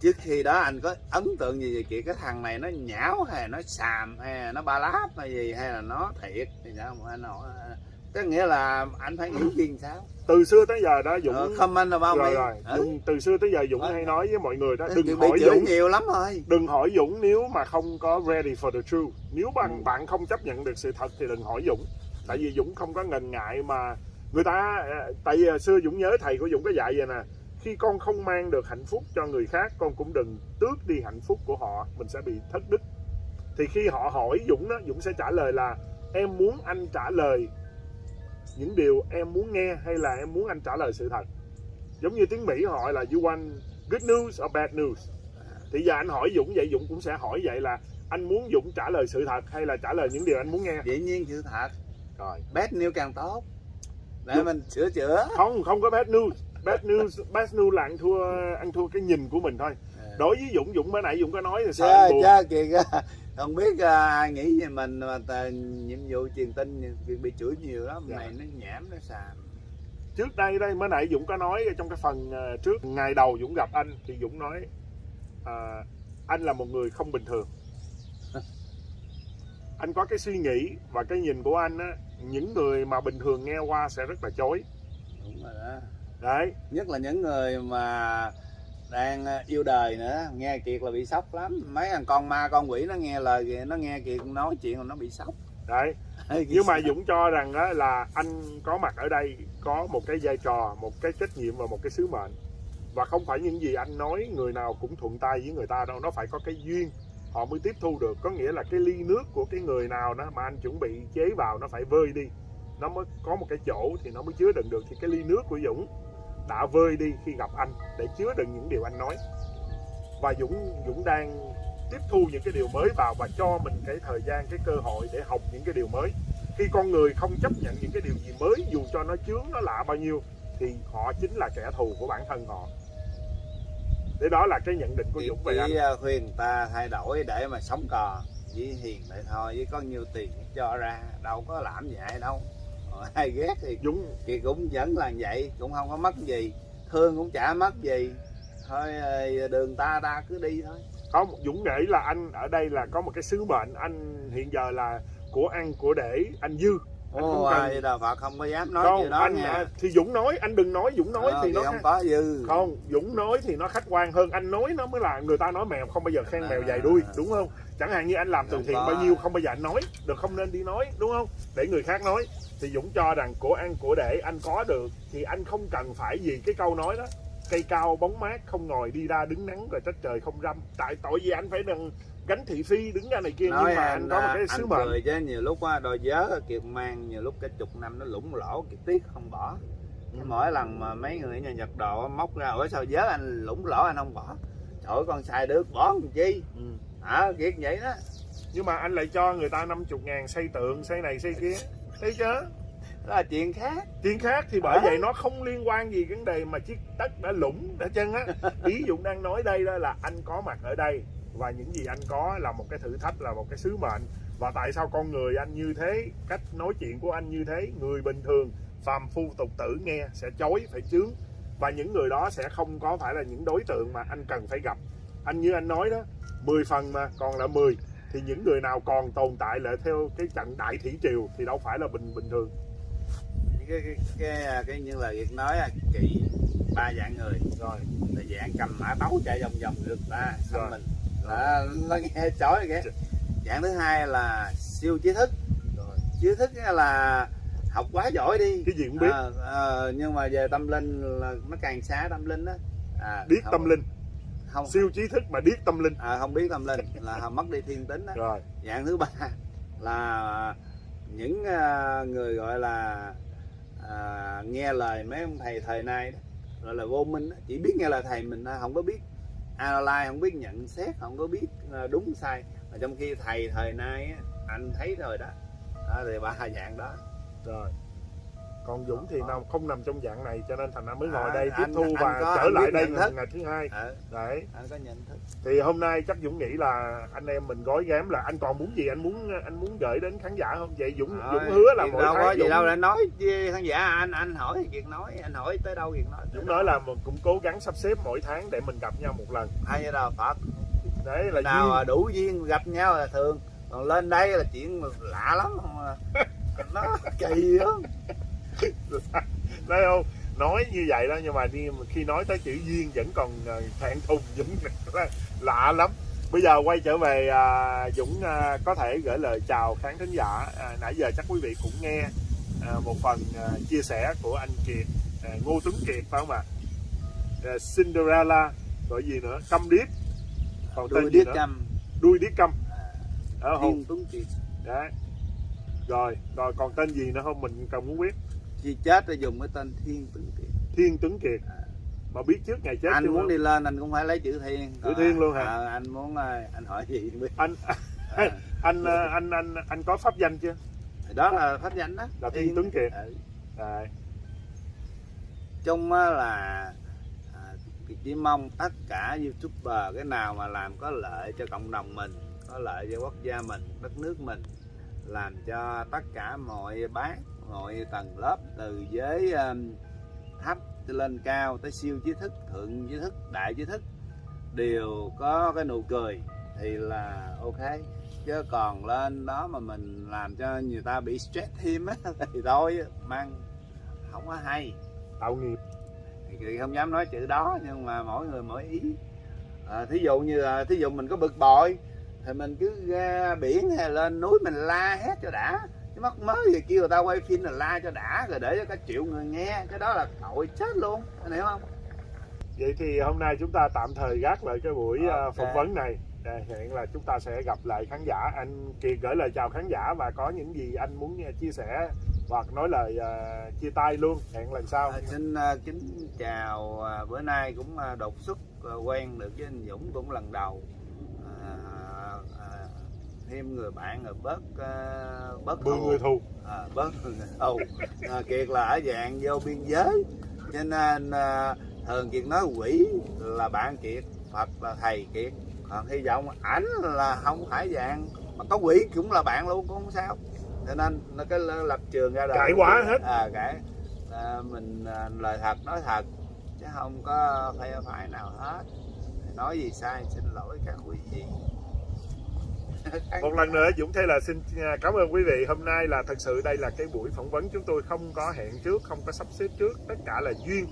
Trước khi đó anh có ấn tượng gì về Kiệt? Cái thằng này nó nhão hay nó xàm hay nó ba láp hay gì hay là nó thiệt? Thì sao mà anh hỏi à, có nghĩa là anh phải nghĩ gì làm sao từ xưa tới giờ đó Dũng ờ, comment là bao rồi rồi. Ừ. Dũng, từ xưa tới giờ Dũng hay nói với mọi người đó đừng bị hỏi Dũng. nhiều lắm rồi. Đừng hỏi Dũng nếu mà không có ready for the truth. Nếu bạn Ừ. bạn không chấp nhận được sự thật thì đừng hỏi Dũng. Tại vì Dũng không có ngần ngại mà người ta ờ, tại vì xưa Dũng nhớ thầy của Dũng có dạy vậy nè khi con không mang được hạnh phúc cho người khác con cũng đừng tước đi hạnh phúc của họ mình sẽ bị thất đức. Thì khi họ hỏi Dũng đó Dũng sẽ trả lời là em muốn anh trả lời những điều em muốn nghe hay là em muốn anh trả lời sự thật. Giống như tiếng Mỹ họ là you want good news or bad news? Thì giờ anh hỏi Dũng vậy Dũng cũng sẽ hỏi vậy là anh muốn Dũng trả lời sự thật hay là trả lời những điều anh muốn nghe? Dĩ nhiên sự thật. Rồi. Bad news càng tốt. Để Đúng. mình sửa chữa. Không không có bad news. Bad news bad news là ăn thua ăn thua cái nhìn của mình thôi. Đối với Dũng Dũng bữa nãy Dũng có nói là sao Chớ, anh buồn? Kiệt à, không biết à, ai nghĩ về mình mà tà, nhiệm vụ truyền tin Kiệt bị chửi nhiều lắm Dạ. này nó nhảm nó xàm. Trước đây đây mới nãy Dũng có nói trong cái phần ờ, trước ngày đầu Dũng gặp anh thì Dũng nói à, anh là một người không bình thường. *laughs* Anh có cái suy nghĩ và cái nhìn của anh á những người mà bình thường nghe qua sẽ rất là chối. Đúng rồi đó. Đấy. Nhất là những người mà đang à, yêu đời nữa. Nghe kiệt là bị sốc lắm. Mấy thằng con ma con quỷ nó nghe lời kìa nó nghe kiệt nói chuyện nó bị sốc. Đấy. *laughs* Nhưng mà Dũng cho rằng á, là anh có mặt ở đây có một cái vai trò một cái trách nhiệm và một cái sứ mệnh. Và không phải những gì anh nói người nào cũng thuận tay với người ta đâu. Nó phải có cái duyên. Họ mới tiếp thu được. Có nghĩa là cái ly nước của cái người nào đó mà anh chuẩn bị chế vào nó phải vơi đi. Nó mới có một cái chỗ thì nó mới chứa đựng được. Thì cái ly nước của Dũng đã vơi đi khi gặp anh để chứa đựng những điều anh nói. Và Dũng Dũng đang tiếp thu những cái điều mới vào và cho mình cái thời gian cái cơ hội để học những cái điều mới. Khi con người không chấp nhận những cái điều gì mới dù cho nó chướng nó lạ bao nhiêu thì họ chính là kẻ thù của bản thân họ. Thế đó là cái nhận định của Dũng về anh. chỉ à, khuyên ta thay đổi để mà sống cò với hiền vậy thôi với có nhiêu tiền cho ra đâu có làm vậy đâu ai ghét thì Dũng Kiệt cũng vẫn là vậy cũng không có mất gì. Thương cũng chả mất gì. Thôi ờ, đường ta ta cứ đi thôi. Không Dũng nghĩ là anh ở đây là có một cái sứ mệnh. Anh hiện giờ là của ăn của để anh dư. Anh không Ồ, cần- ai Đạo Phật không có dám nói không đó anh nha. à, thì Dũng nói anh đừng nói Dũng nói Ờ, thì nó không có dư. Không Dũng nói thì nó khách quan hơn. Anh nói nó mới là người ta nói mèo không bao giờ khen À. mèo dài đuôi đúng không? Chẳng hạn như anh làm từ Không thiện bao nhiêu không bao giờ anh nói. Được không nên đi nói đúng không? Để người khác nói thì Dũng cho rằng của ăn của để anh có được thì anh không cần phải gì cái câu nói đó. Cây cao bóng mát không ngồi đi ra đứng nắng rồi trách trời không râm. Tại tội gì anh phải đừng gánh thị phi đứng ra này kia nói nhưng mà anh, có một cái anh sứ mệnh. cười chứ nhiều lúc á đôi vớ kiệt mang nhiều lúc cái chục năm nó lủng lỗ kiệt tiếc không bỏ. Ừ. mỗi lần mà mấy người nhà nhật đồ móc ra ủa sao vớ anh lủng lỗ anh không bỏ? Trời ơi con xài được bỏ làm chi? Ừ. hả kiệt vậy đó. Nhưng mà anh lại cho người ta 50 ngàn xây tượng xây này xây kia thấy chưa đó là chuyện khác. Chuyện khác thì bởi Hả? vậy nó không liên quan gì vấn đề mà chiếc đất đã lũng đã chân á. *laughs* Ý Dũng đang nói đây đó là anh có mặt ở đây và những gì anh có là một cái thử thách là một cái sứ mệnh. Và tại sao con người anh như thế cách nói chuyện của anh như thế người bình thường phàm phu tục tử nghe sẽ chối phải chướng. Và những người đó sẽ không có phải là những đối tượng mà anh cần phải gặp. Anh như anh nói đó 10 phần mà còn là 10 thì những người nào còn tồn tại lại theo cái trận đại thủy triều thì đâu phải là bình bình thường. Cái cái cái, cái như là Việt nói kỵ ba dạng người. Rồi. Là dạng cầm mã tấu chạy vòng vòng được ta Rồi. mình. Là nó nghe chói kìa dạng thứ hai là siêu trí thức. Rồi. Trí thức là học quá giỏi đi. Cái gì cũng biết. Ờ, ờ, nhưng mà về tâm linh là nó càng xa tâm linh á. À, biết không- tâm linh không. Siêu trí thức mà biết tâm linh. À, không biết tâm linh là mất đi thiên tính á rồi. Dạng thứ ba là những à, người gọi là à, nghe lời mấy ông thầy thời nay đó gọi là vô minh đó. chỉ biết nghe lời thầy mình không có biết analyze không biết nhận xét không có biết à, đúng sai. Mà trong khi thầy thời nay anh thấy rồi đó. Đó thì ba dạng đó. Rồi còn Dũng thì nào không nằm trong dạng này cho nên thành ra mới ngồi À, đây tiếp anh- thu anh và có- trở anh lại đây ngày, ngày thứ hai. Ờ, đấy. Anh có nhận thức. Thì hôm nay chắc Dũng nghĩ là anh em mình gói ghém là anh còn muốn gì anh muốn anh muốn gửi đến khán giả không? Vậy Dũng Rồi, Dũng hứa là mỗi đâu có gì Dũng, đâu để nói với khán giả anh anh hỏi thì việc nói anh hỏi tới đâu việc nói Dũng nói là mình cũng cố gắng sắp xếp mỗi tháng để mình gặp nhau một lần. Hay đâu Phật. Đấy là nào duyên. đủ duyên gặp nhau là thường. Còn lên đây là chuyện lạ lắm không à. *laughs* nó kỳ lắm thấy không? Nói như vậy đó nhưng mà đi khi nói tới chữ duyên vẫn còn ờ, thẹn thùng *laughs* Dũng lạ lắm. Bây giờ quay trở về à, Dũng à, có thể gửi lời chào khán thính giả. À, nãy giờ chắc quý vị cũng nghe à, một phần à, chia sẻ của anh Kiệt à, Ngô Tuấn Kiệt phải không ạ? À, Cinderella gọi gì nữa? Câm điếc. Còn tên đuôi gì điếc căm đuôi điếc câm. Đó không thiên tuấn kiệt. Đấy. Rồi rồi còn tên gì nữa không? Mình cần muốn biết khi chết thì dùng cái tên thiên tuấn kiệt Thiên Tuấn Kiệt mà biết trước ngày chết anh muốn không? đi lên anh cũng phải lấy chữ thiên Chữ thiên luôn hả? Ờ, anh muốn ờ, anh hỏi gì biết anh Ờ, *laughs* anh ờ, anh anh anh có pháp danh chưa thì đó là pháp danh đó Là Thiên Tuấn Kiệt. Ừ. Đấy. chung á là à, chỉ mong tất cả youtuber cái nào mà làm có lợi cho cộng đồng mình có lợi cho quốc gia mình đất nước mình làm cho tất cả mọi bác mọi tầng lớp từ giới thấp lên cao tới siêu trí thức thượng trí thức đại trí thức đều có cái nụ cười thì là ok. Chứ còn lên đó mà mình làm cho người ta bị stress thêm á *laughs* thì thôi mang không có hay. Tạo nghiệp. Thì không dám nói chữ đó nhưng mà mỗi người mỗi ý. À, thí dụ như là thí dụ mình có bực bội thì mình cứ ra biển hay lên núi mình la hét cho đã chứ mắc mới gì kêu người ta quay phim là la cho đã rồi để cho cả triệu người nghe. Cái đó là tội chết luôn. Anh hiểu không? Vậy thì hôm nay chúng ta tạm thời gác lại cái buổi ờ, Ok. phỏng vấn này. Để hẹn là chúng ta sẽ gặp lại khán giả. Anh Kiệt gửi lời chào khán giả và có những gì anh muốn ờ, chia sẻ hoặc nói lời ờ, chia tay luôn. Hẹn lần sau. À, xin à, kính chào à, bữa nay cũng à, đột xuất à, quen được với anh Dũng cũng lần đầu. à, à, thêm người bạn rồi bớt à, bớt thù. người thù. À, bớt ồ à, kiệt là ở dạng vô biên giới. Cho nên à, thường kiệt nói quỷ là bạn kiệt phật là thầy kiệt. Còn hy vọng ảnh là không phải dạng mà có quỷ cũng là bạn luôn cũng không sao. Cho nên nó cái lập trường ra đời. Cãi quá hết. à cãi. À, mình à, lời thật nói thật chứ không có phe phái nào hết. Nói gì sai xin lỗi các quý vị một lần nữa Dũng Thế là xin à, cảm ơn quý vị. Hôm nay là thật sự đây là cái buổi phỏng vấn chúng tôi không có hẹn trước không có sắp xếp trước. Tất cả là duyên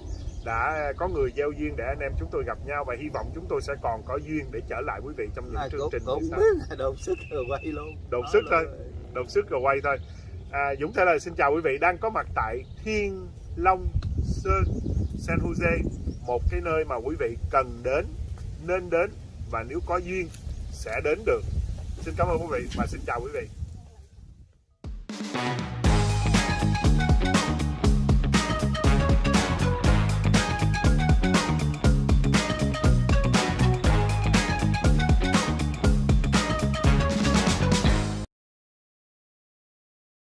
đã có người gieo duyên để anh em chúng tôi gặp nhau và hy vọng chúng tôi sẽ còn có duyên để trở lại quý vị trong những à, chương cũng, trình cũng biết *laughs* là đột sức rồi quay luôn. Đột sức thôi. đột sức rồi quay thôi. À, Dũng Thế là xin chào quý vị. Đang có mặt tại Thiên Long Sơn San Jose một cái nơi mà quý vị cần đến nên đến và nếu có duyên sẽ đến được xin cảm ơn quý vị và xin chào quý vị.